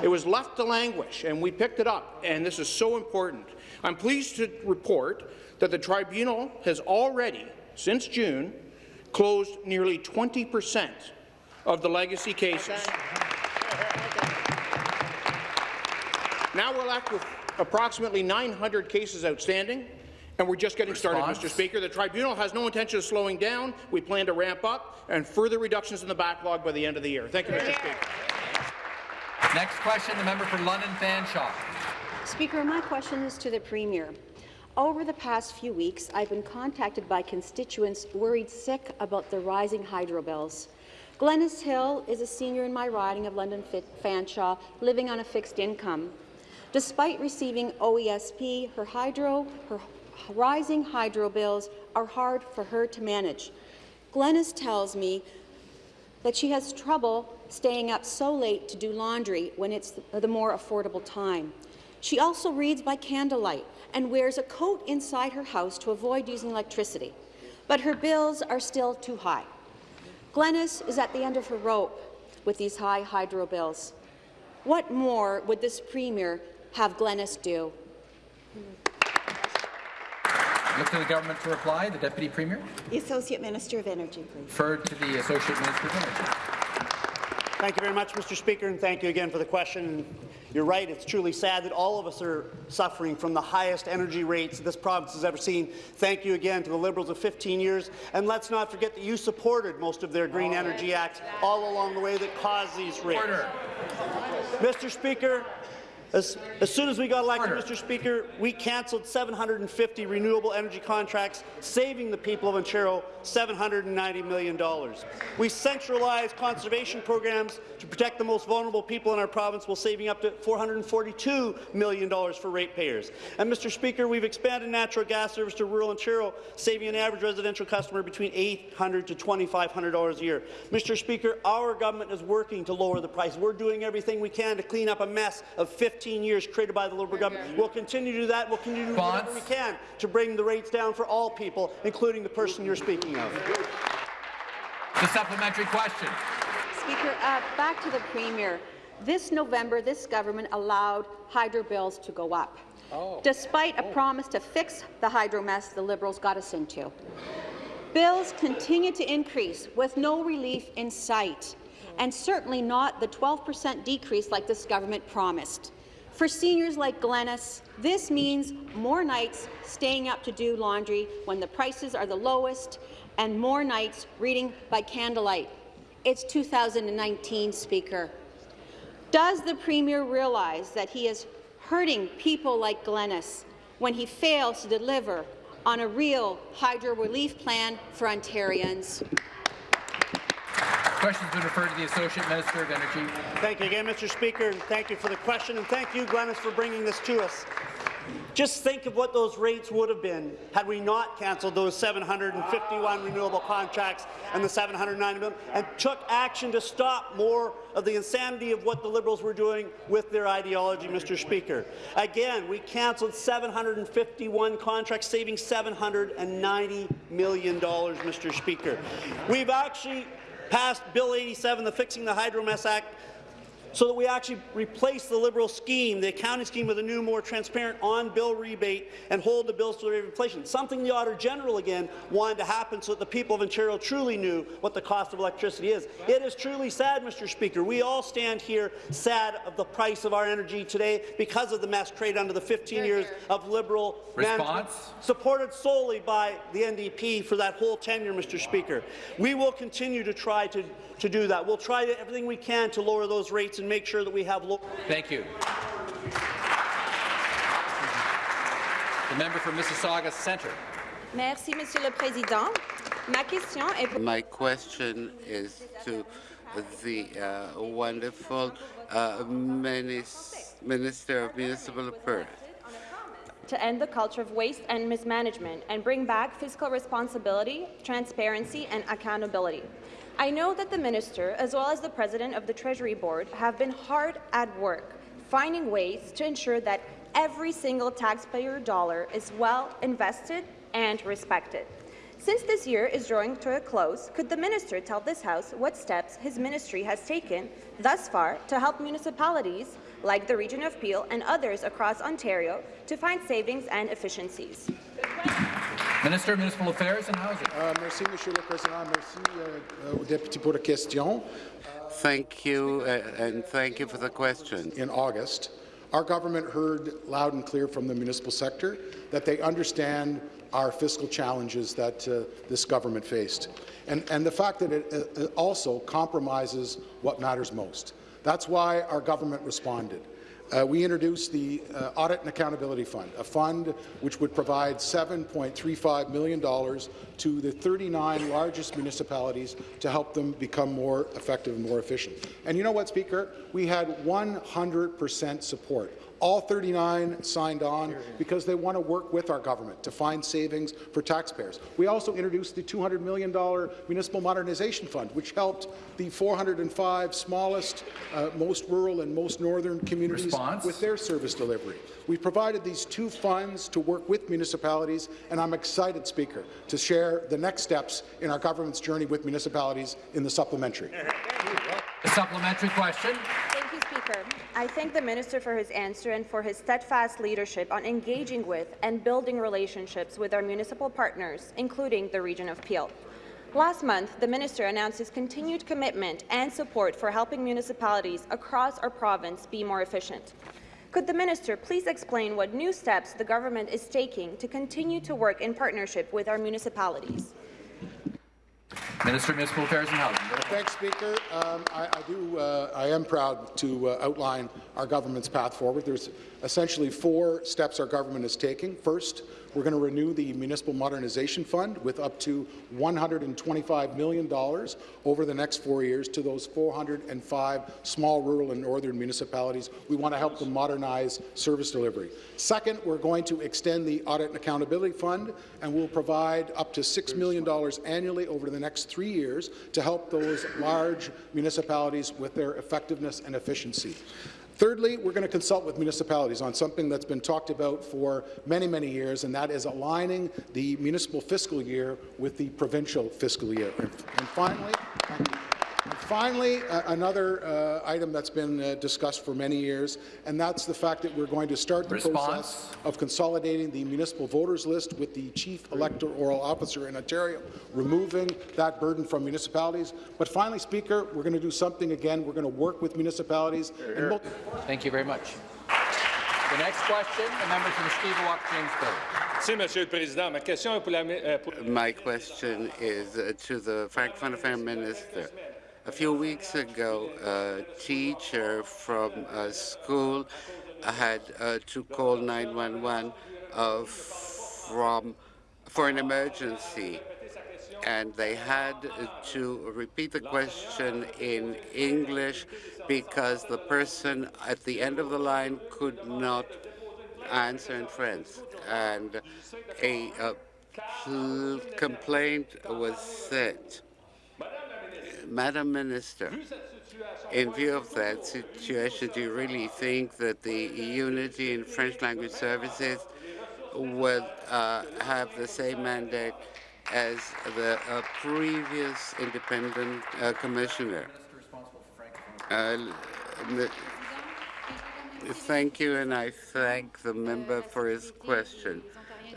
It was left to languish, and we picked it up, and this is so important. I'm pleased to report that the tribunal has already, since June, closed nearly 20 percent of the legacy cases. Now we're left with approximately 900 cases outstanding, and we're just getting started, Mr. Speaker. The tribunal has no intention of slowing down. We plan to ramp up and further reductions in the backlog by the end of the year. Thank you, Mr. Speaker. Next question, the member for London Fanshawe. Speaker, my question is to the Premier. Over the past few weeks, I've been contacted by constituents worried sick about the rising hydro bills. Glenys Hill is a senior in my riding of London Fanshawe, living on a fixed income. Despite receiving OESP, her hydro, her rising hydro bills are hard for her to manage. Glenys tells me that she has trouble staying up so late to do laundry when it's the more affordable time. She also reads by candlelight and wears a coat inside her house to avoid using electricity. But her bills are still too high. Glenys is at the end of her rope with these high hydro bills. What more would this Premier have Glenys do? Look to the government to reply. The Deputy Premier. The Associate Minister of Energy, please. Referred to the Associate Minister of Energy. Thank you very much, Mr. Speaker, and thank you again for the question. You're right, it's truly sad that all of us are suffering from the highest energy rates this province has ever seen. Thank you again to the Liberals of 15 years, and let's not forget that you supported most of their Green Energy Acts all along the way that caused these rates. Order. Mr. Speaker, as, as, soon as we got elected, Order. Mr. Speaker, we cancelled 750 renewable energy contracts, saving the people of Ontario $790 million. We centralized conservation programs to protect the most vulnerable people in our province while saving up to $442 million for ratepayers. And, Mr. Speaker, we've expanded natural gas service to rural Ontario, saving an average residential customer between $800 to $2,500 a year. Mr. Speaker, our government is working to lower the price. We're doing everything we can to clean up a mess of 15 years created by the Liberal government. We'll continue to do that. We'll continue to do whatever we can to bring the rates down for all people, including the person you're speaking of. The supplementary question. Speaker, uh, back to the Premier. This November, this government allowed hydro bills to go up, oh. despite a promise to fix the hydro mess the Liberals got us into. Bills continue to increase with no relief in sight, and certainly not the 12 per cent decrease like this government promised. For seniors like Glenys, this means more nights staying up to do laundry when the prices are the lowest and more nights reading by candlelight. It's 2019, Speaker. Does the Premier realize that he is hurting people like Glenys when he fails to deliver on a real hydro relief plan for Ontarians? Question's been referred to the Associate Minister of Energy. Thank you again, Mr. Speaker, and thank you for the question, and thank you, Glenys, for bringing this to us. Just think of what those rates would have been had we not cancelled those 751 renewable contracts and the 790 million, and took action to stop more of the insanity of what the Liberals were doing with their ideology, Mr. Speaker. Again, we cancelled 751 contracts, saving $790 million, Mr. Speaker. We've actually passed Bill 87, the Fixing the Hydro Mess Act, so that we actually replace the Liberal scheme, the accounting scheme, with a new, more transparent on-bill rebate and hold the bills to the rate of inflation, something the Auditor General, again, wanted to happen so that the people of Ontario truly knew what the cost of electricity is. It is truly sad, Mr. Speaker. We all stand here sad of the price of our energy today because of the mess created under the 15 years of Liberal management, Response? supported solely by the NDP for that whole tenure, Mr. Speaker. We will continue to try to, to do that. We'll try everything we can to lower those rates and make sure that we have low. Thank you. The member for Mississauga Centre. Merci, Monsieur le Président. Ma question est pour My question is to the uh, wonderful uh, minis Minister of Municipal Affairs. to end the culture of waste and mismanagement and bring back fiscal responsibility, transparency, and accountability. I know that the minister, as well as the president of the Treasury Board, have been hard at work finding ways to ensure that every single taxpayer dollar is well invested and respected. Since this year is drawing to a close, could the minister tell this House what steps his ministry has taken thus far to help municipalities like the region of Peel and others across Ontario to find savings and efficiencies? Minister of Municipal Affairs and Housing. Euh, merci, Monsieur le Président. Merci au député pour la question. Thank you, uh, and thank you for the question. In August, our government heard loud and clear from the municipal sector that they understand our fiscal challenges that uh, this government faced, and, and the fact that it, uh, it also compromises what matters most. That's why our government responded. Uh, we introduced the uh, Audit and Accountability Fund, a fund which would provide $7.35 million to the 39 largest municipalities to help them become more effective and more efficient. And you know what, Speaker? We had 100% support. All 39 signed on because they want to work with our government to find savings for taxpayers. We also introduced the $200 million Municipal Modernization Fund, which helped the 405 smallest, uh, most rural and most northern communities Response? with their service delivery. We've provided these two funds to work with municipalities, and I'm excited, Speaker, to share the next steps in our government's journey with municipalities in the supplementary. A supplementary question. I thank the minister for his answer and for his steadfast leadership on engaging with and building relationships with our municipal partners, including the region of Peel. Last month, the minister announced his continued commitment and support for helping municipalities across our province be more efficient. Could the minister please explain what new steps the government is taking to continue to work in partnership with our municipalities? Minister of Municipal Affairs and Housing. Thanks, Speaker. Um, I, I, do. Uh, I am proud to uh, outline our government's path forward. There's essentially four steps our government is taking. First, we're going to renew the Municipal Modernization Fund with up to $125 million over the next four years to those 405 small, rural and northern municipalities. We want to help them modernize service delivery. Second, we're going to extend the Audit and Accountability Fund, and we'll provide up to $6 million annually over the next three years to help those large municipalities with their effectiveness and efficiency. Thirdly, we're going to consult with municipalities on something that's been talked about for many, many years, and that is aligning the municipal fiscal year with the provincial fiscal year. And, finally, finally, uh, another uh, item that's been uh, discussed for many years, and that's the fact that we're going to start the Response. process of consolidating the municipal voters list with the chief electoral officer in Ontario, removing that burden from municipalities. But finally, Speaker, we're going to do something again. We're going to work with municipalities. And we'll Thank you very much. The next question, the member from the Mushkegowuk-James Bay. Merci, Monsieur le Président. Ma question est pour la... My question is uh, to the Francophone Affairs Minister. A few weeks ago, a teacher from a school had uh, to call 911 uh, from for an emergency, and they had to repeat the question in English because the person at the end of the line could not answer in French, and a uh, pl- complaint was sent. Madam Minister, in view of that situation, do you really think that the Unity in French language services will uh, have the same mandate as the uh, previous independent uh, commissioner? Uh, Thank you, and I thank the member for his question.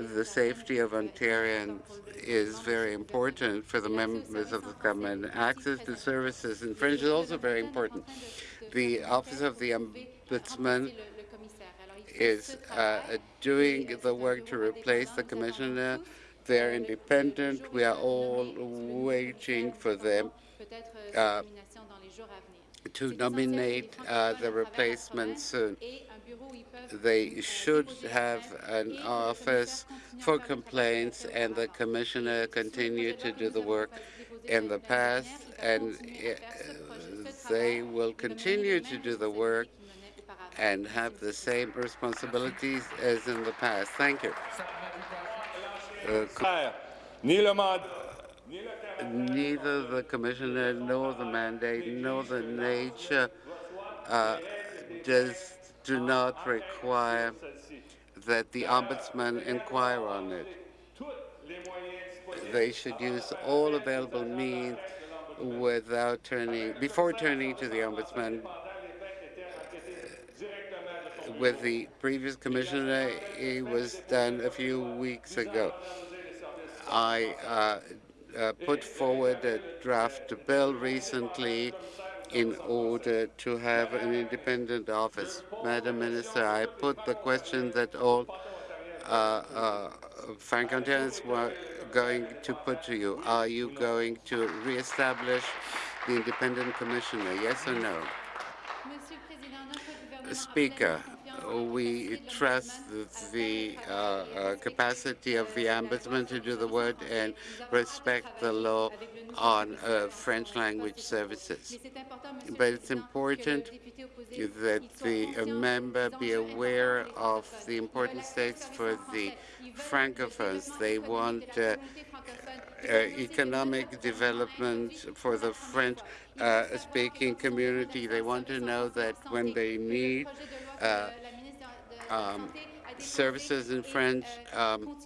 The safety of Ontarians is very important for the members of the government. Access to services in French is also very important. The Office of the Ombudsman is uh, doing the work to replace the commissioner. They're independent. We are all waiting for them uh, to nominate uh, the replacement soon. They should have an office for complaints, and the commissioner continue to do the work in the past, and uh, they will continue to do the work and have the same responsibilities as in the past. Thank you. Uh, neither the commissioner nor the mandate nor the nature uh, does do not require that the ombudsman inquire on it. They should use all available means without turning before turning to the ombudsman. With the previous commissioner, it was done a few weeks ago. I uh, uh, put forward a draft bill recently in order to have an independent office. Madam Minister, I put the question that all uh, uh, Franco-Ontarians were going to put to you. Are you going to reestablish the independent commissioner, yes or no? Speaker, we trust the uh, uh, capacity of the ombudsman to do the work and respect the law on uh, French language services. But it's important that the member be aware of the important stakes for the francophones. They want uh, uh, economic development for the French-speaking community. They want to know that when they need uh, um, services in French, um,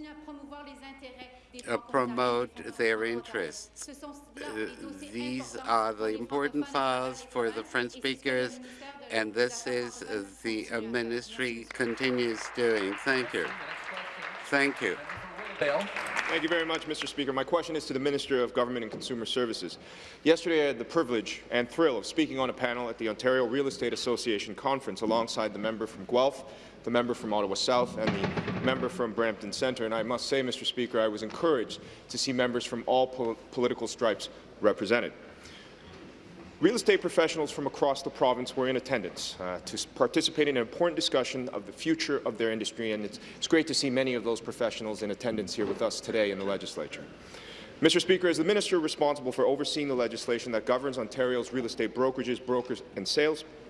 uh, promote their interests. Uh, these are the important files for the French speakers, and this is uh, the uh, ministry continues doing. Thank you. Thank you. Thank you very much, Mr. Speaker. My question is to the Minister of Government and Consumer Services. Yesterday, I had the privilege and thrill of speaking on a panel at the Ontario Real Estate Association conference alongside the member from Guelph, the member from Ottawa South, and the member from Brampton Centre. And I must say, Mr. Speaker, I was encouraged to see members from all po political stripes represented. Real estate professionals from across the province were in attendance uh, to participate in an important discussion of the future of their industry, and it's, it's great to see many of those professionals in attendance here with us today in the legislature. Mr. Speaker, as the minister responsible for overseeing the legislation that governs Ontario's real estate brokerages, brokers and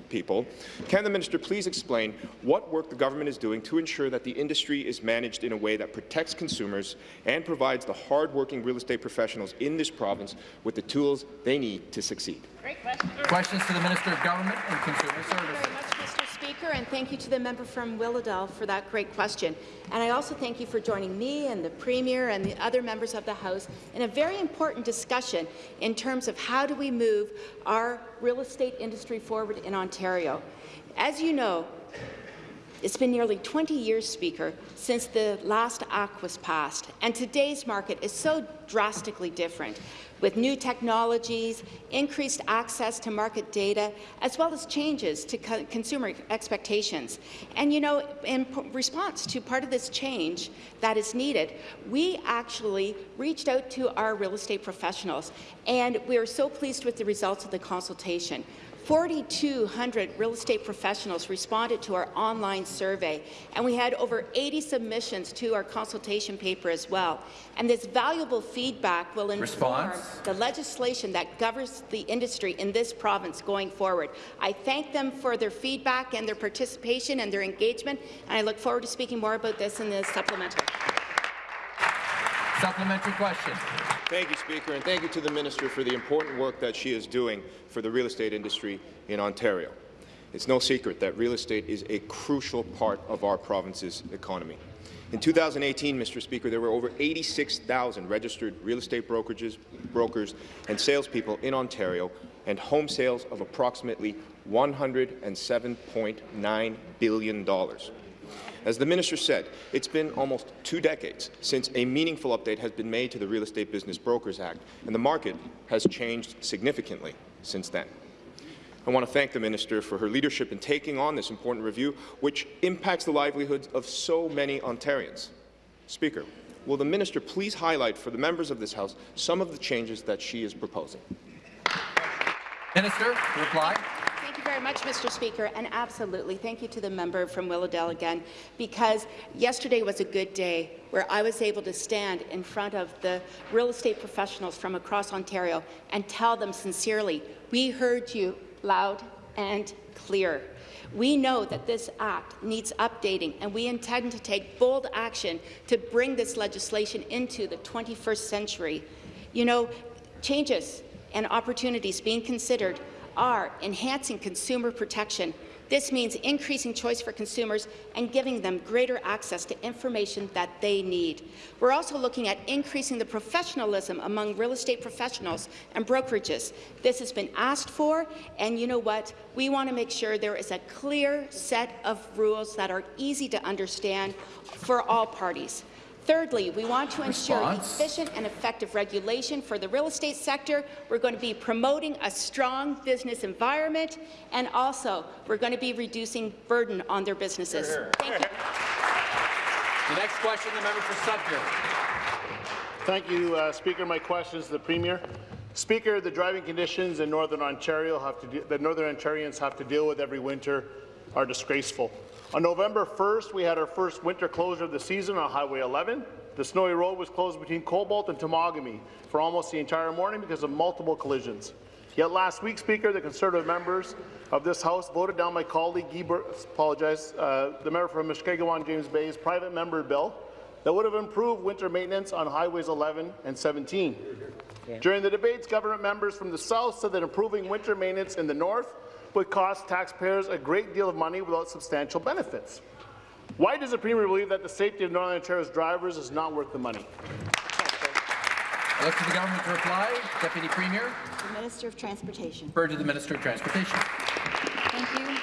salespeople, can the minister please explain what work the government is doing to ensure that the industry is managed in a way that protects consumers and provides the hard-working real estate professionals in this province with the tools they need to succeed? Questions to the Minister of Government and Consumer Services. And thank you to the member from Willowdale for that great question. And I also thank you for joining me and the Premier and the other members of the House in a very important discussion in terms of how do we move our real estate industry forward in Ontario. As you know, it's been nearly 20 years, Speaker, since the last Act was passed, and today's market is so drastically different with new technologies, increased access to market data, as well as changes to co consumer expectations. And, you know, in response to part of this change that is needed, we actually reached out to our real estate professionals, and we are so pleased with the results of the consultation. 4,200 real estate professionals responded to our online survey, and we had over 80 submissions to our consultation paper as well. And this valuable feedback will inform Response. the legislation that governs the industry in this province going forward. I thank them for their feedback and their participation and their engagement, and I look forward to speaking more about this in the supplemental. Supplementary question. Thank you, Speaker, and thank you to the Minister for the important work that she is doing for the real estate industry in Ontario. It's no secret that real estate is a crucial part of our province's economy. In 2018, Mr. Speaker, there were over 86,000 registered real estate brokerages, brokers and salespeople in Ontario, and home sales of approximately $107.9 billion. As the minister said, it's been almost two decades since a meaningful update has been made to the Real Estate Business Brokers Act, and the market has changed significantly since then. I want to thank the minister for her leadership in taking on this important review, which impacts the livelihoods of so many Ontarians. Speaker, will the minister please highlight for the members of this House some of the changes that she is proposing? Minister, reply. Thank you very much, Mr. Speaker, and absolutely thank you to the member from Willowdale again, because yesterday was a good day where I was able to stand in front of the real estate professionals from across Ontario and tell them sincerely, we heard you loud and clear. We know that this Act needs updating, and we intend to take bold action to bring this legislation into the 21st century. You know, changes and opportunities being considered are enhancing consumer protection. This means increasing choice for consumers and giving them greater access to information that they need. We're also looking at increasing the professionalism among real estate professionals and brokerages. This has been asked for, and you know what? We want to make sure there is a clear set of rules that are easy to understand for all parties. Thirdly, we want to ensure Response. efficient and effective regulation for the real estate sector. We're going to be promoting a strong business environment, and also we're going to be reducing burden on their businesses. Thank you. The next question, the member for Sudbury. Thank you, uh, Speaker. My question is to the Premier. Speaker, the driving conditions in Northern Ontario have to that Northern Ontarians have to deal with every winter are disgraceful. On November 1st, we had our first winter closure of the season on Highway 11. The snowy road was closed between Cobalt and Temagami for almost the entire morning because of multiple collisions. Yet last week, Speaker, the Conservative members of this House voted down my colleague, Bur- apologize, uh, the member from Mushkegowuk James Bay's private member bill that would have improved winter maintenance on Highways 11 and 17. During the debates, government members from the South said that improving winter maintenance in the North would cost taxpayers a great deal of money without substantial benefits. Why does the Premier believe that the safety of Northern Ontario's drivers is not worth the money? I look to the government to reply. Deputy Premier, The Minister of Transportation. refer to the Minister of Transportation. Thank you.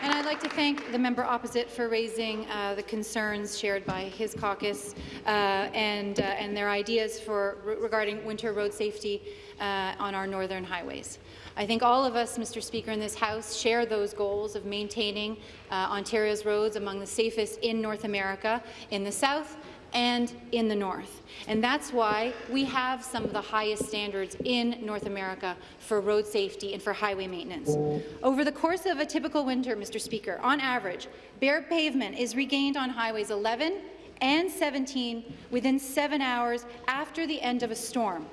And I'd like to thank the member opposite for raising uh, the concerns shared by his caucus uh, and, uh, and their ideas for re regarding winter road safety uh, on our northern highways. I think all of us, Mr. Speaker, in this House share those goals of maintaining uh, Ontario's roads among the safest in North America, in the south and in the north. And that's why we have some of the highest standards in North America for road safety and for highway maintenance. Over the course of a typical winter, Mr. Speaker, on average, bare pavement is regained on highways 11 and 17 within seven hours after the end of a storm,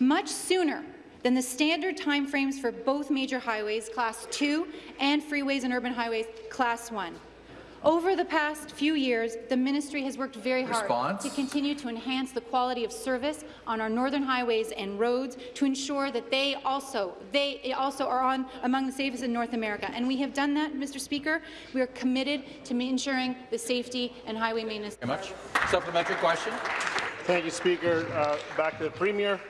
much sooner than the standard timeframes for both major highways, Class 2, and freeways and urban highways, Class 1. Over the past few years, the ministry has worked very hard Response. to continue to enhance the quality of service on our northern highways and roads to ensure that they also they also are on among the safest in North America. And we have done that, Mr. Speaker. We are committed to ensuring the safety and highway maintenance. Very much. Supplementary question. Thank you, Speaker. Uh, back to the Premier.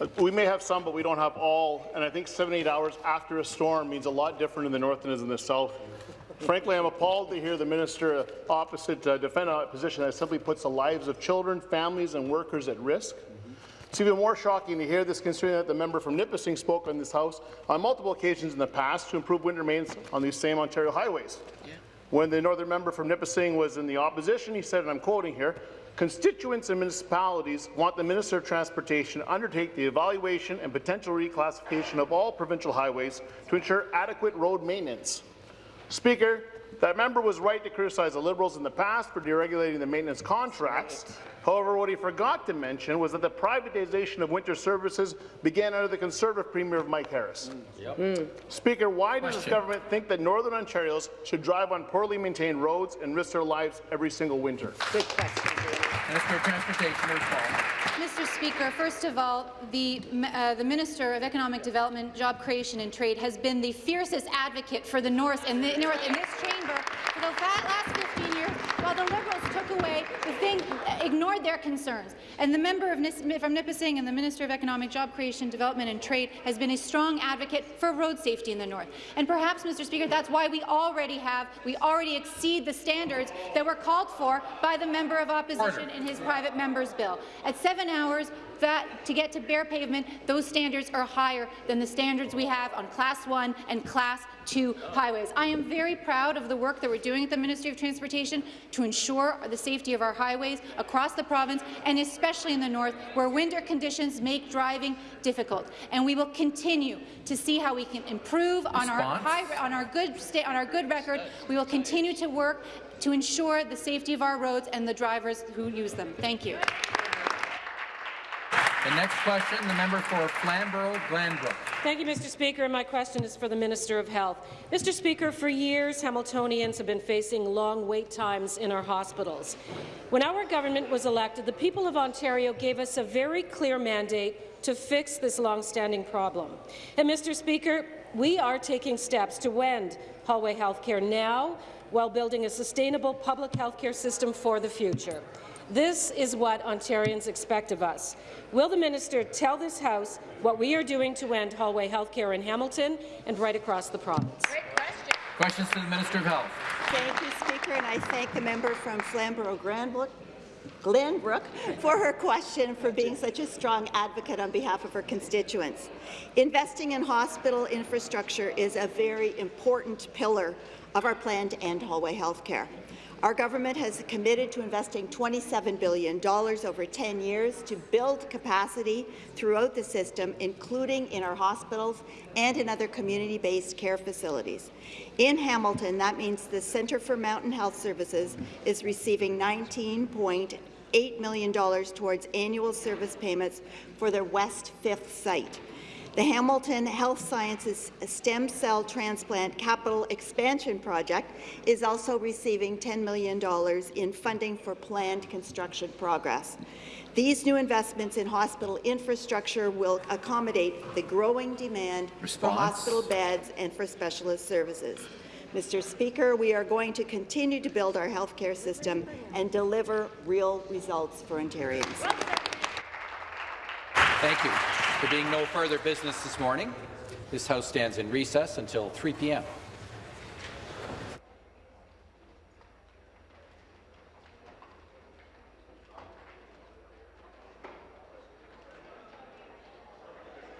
Uh, We may have some, but we don't have all, and I think seven, eight hours after a storm means a lot different in the north than it is in the south. Frankly, I'm appalled to hear the minister opposite uh, defend a position that simply puts the lives of children, families, and workers at risk. It's even more shocking to hear this considering that the member from Nipissing spoke in this House on multiple occasions in the past to improve winter maintenance on these same Ontario highways. When the northern member from Nipissing was in the opposition, he said, and I'm quoting here, constituents and municipalities want the Minister of Transportation to undertake the evaluation and potential reclassification of all provincial highways to ensure adequate road maintenance. Speaker, that member was right to criticize the Liberals in the past for deregulating the maintenance contracts. However, what he forgot to mention was that the privatization of winter services began under the Conservative Premier of Mike Harris. Hmm. Speaker, why does this government think that Northern Ontarians should drive on poorly maintained roads and risk their lives every single winter? Good Minister of Transportation to respond. Mr. Speaker, first of all, the, uh, the Minister of Economic Development, Job Creation and Trade has been the fiercest advocate for the North in, the, North in this chamber for the last 15 years, while the Liberals took away the thing, ignored their concerns. And the member of from Nipissing and the Minister of Economic Job Creation, Development and Trade has been a strong advocate for road safety in the north. And perhaps, Mr. Speaker, that's why we already have, we already exceed the standards that were called for by the member of opposition Order. in his private member's bill. At seven hours, that to get to bare pavement, those standards are higher than the standards we have on Class 1 and Class 2 highways. I am very proud of the work that we're doing at the Ministry of Transportation to ensure the safety of our highways across the province, and especially in the north, where winter conditions make driving difficult. And we will continue to see how we can improve on our high, on our good on our good record. We will continue to work to ensure the safety of our roads and the drivers who use them. Thank you. The next question, the member for Flamborough-Glanbrook. Thank you, Mr. Speaker. My question is for the Minister of Health. Mr. Speaker, for years, Hamiltonians have been facing long wait times in our hospitals. When our government was elected, the people of Ontario gave us a very clear mandate to fix this long-standing problem. And, Mr. Speaker, we are taking steps to end hallway health care now while building a sustainable public health care system for the future. This is what Ontarians expect of us. Will the minister tell this House what we are doing to end hallway health care in Hamilton and right across the province? Great question. Questions to the Minister of Health. Thank you, Speaker, and I thank the member from Flamborough-Glanbrook Glenbrook for her question for being such a strong advocate on behalf of her constituents. Investing in hospital infrastructure is a very important pillar of our plan to end hallway health care. Our government has committed to investing $27 billion over 10 years to build capacity throughout the system, including in our hospitals and in other community-based care facilities. In Hamilton, that means the Centre for Mountain Health Services is receiving $19.8 million towards annual service payments for their West 5th site. The Hamilton Health Sciences Stem Cell Transplant Capital Expansion Project is also receiving $10 million in funding for planned construction progress. These new investments in hospital infrastructure will accommodate the growing demand for hospital beds and for specialist services. Mr. Speaker, we are going to continue to build our healthcare system and deliver real results for Ontarians. Thank you. There being no further business this morning, this House stands in recess until 3 p.m.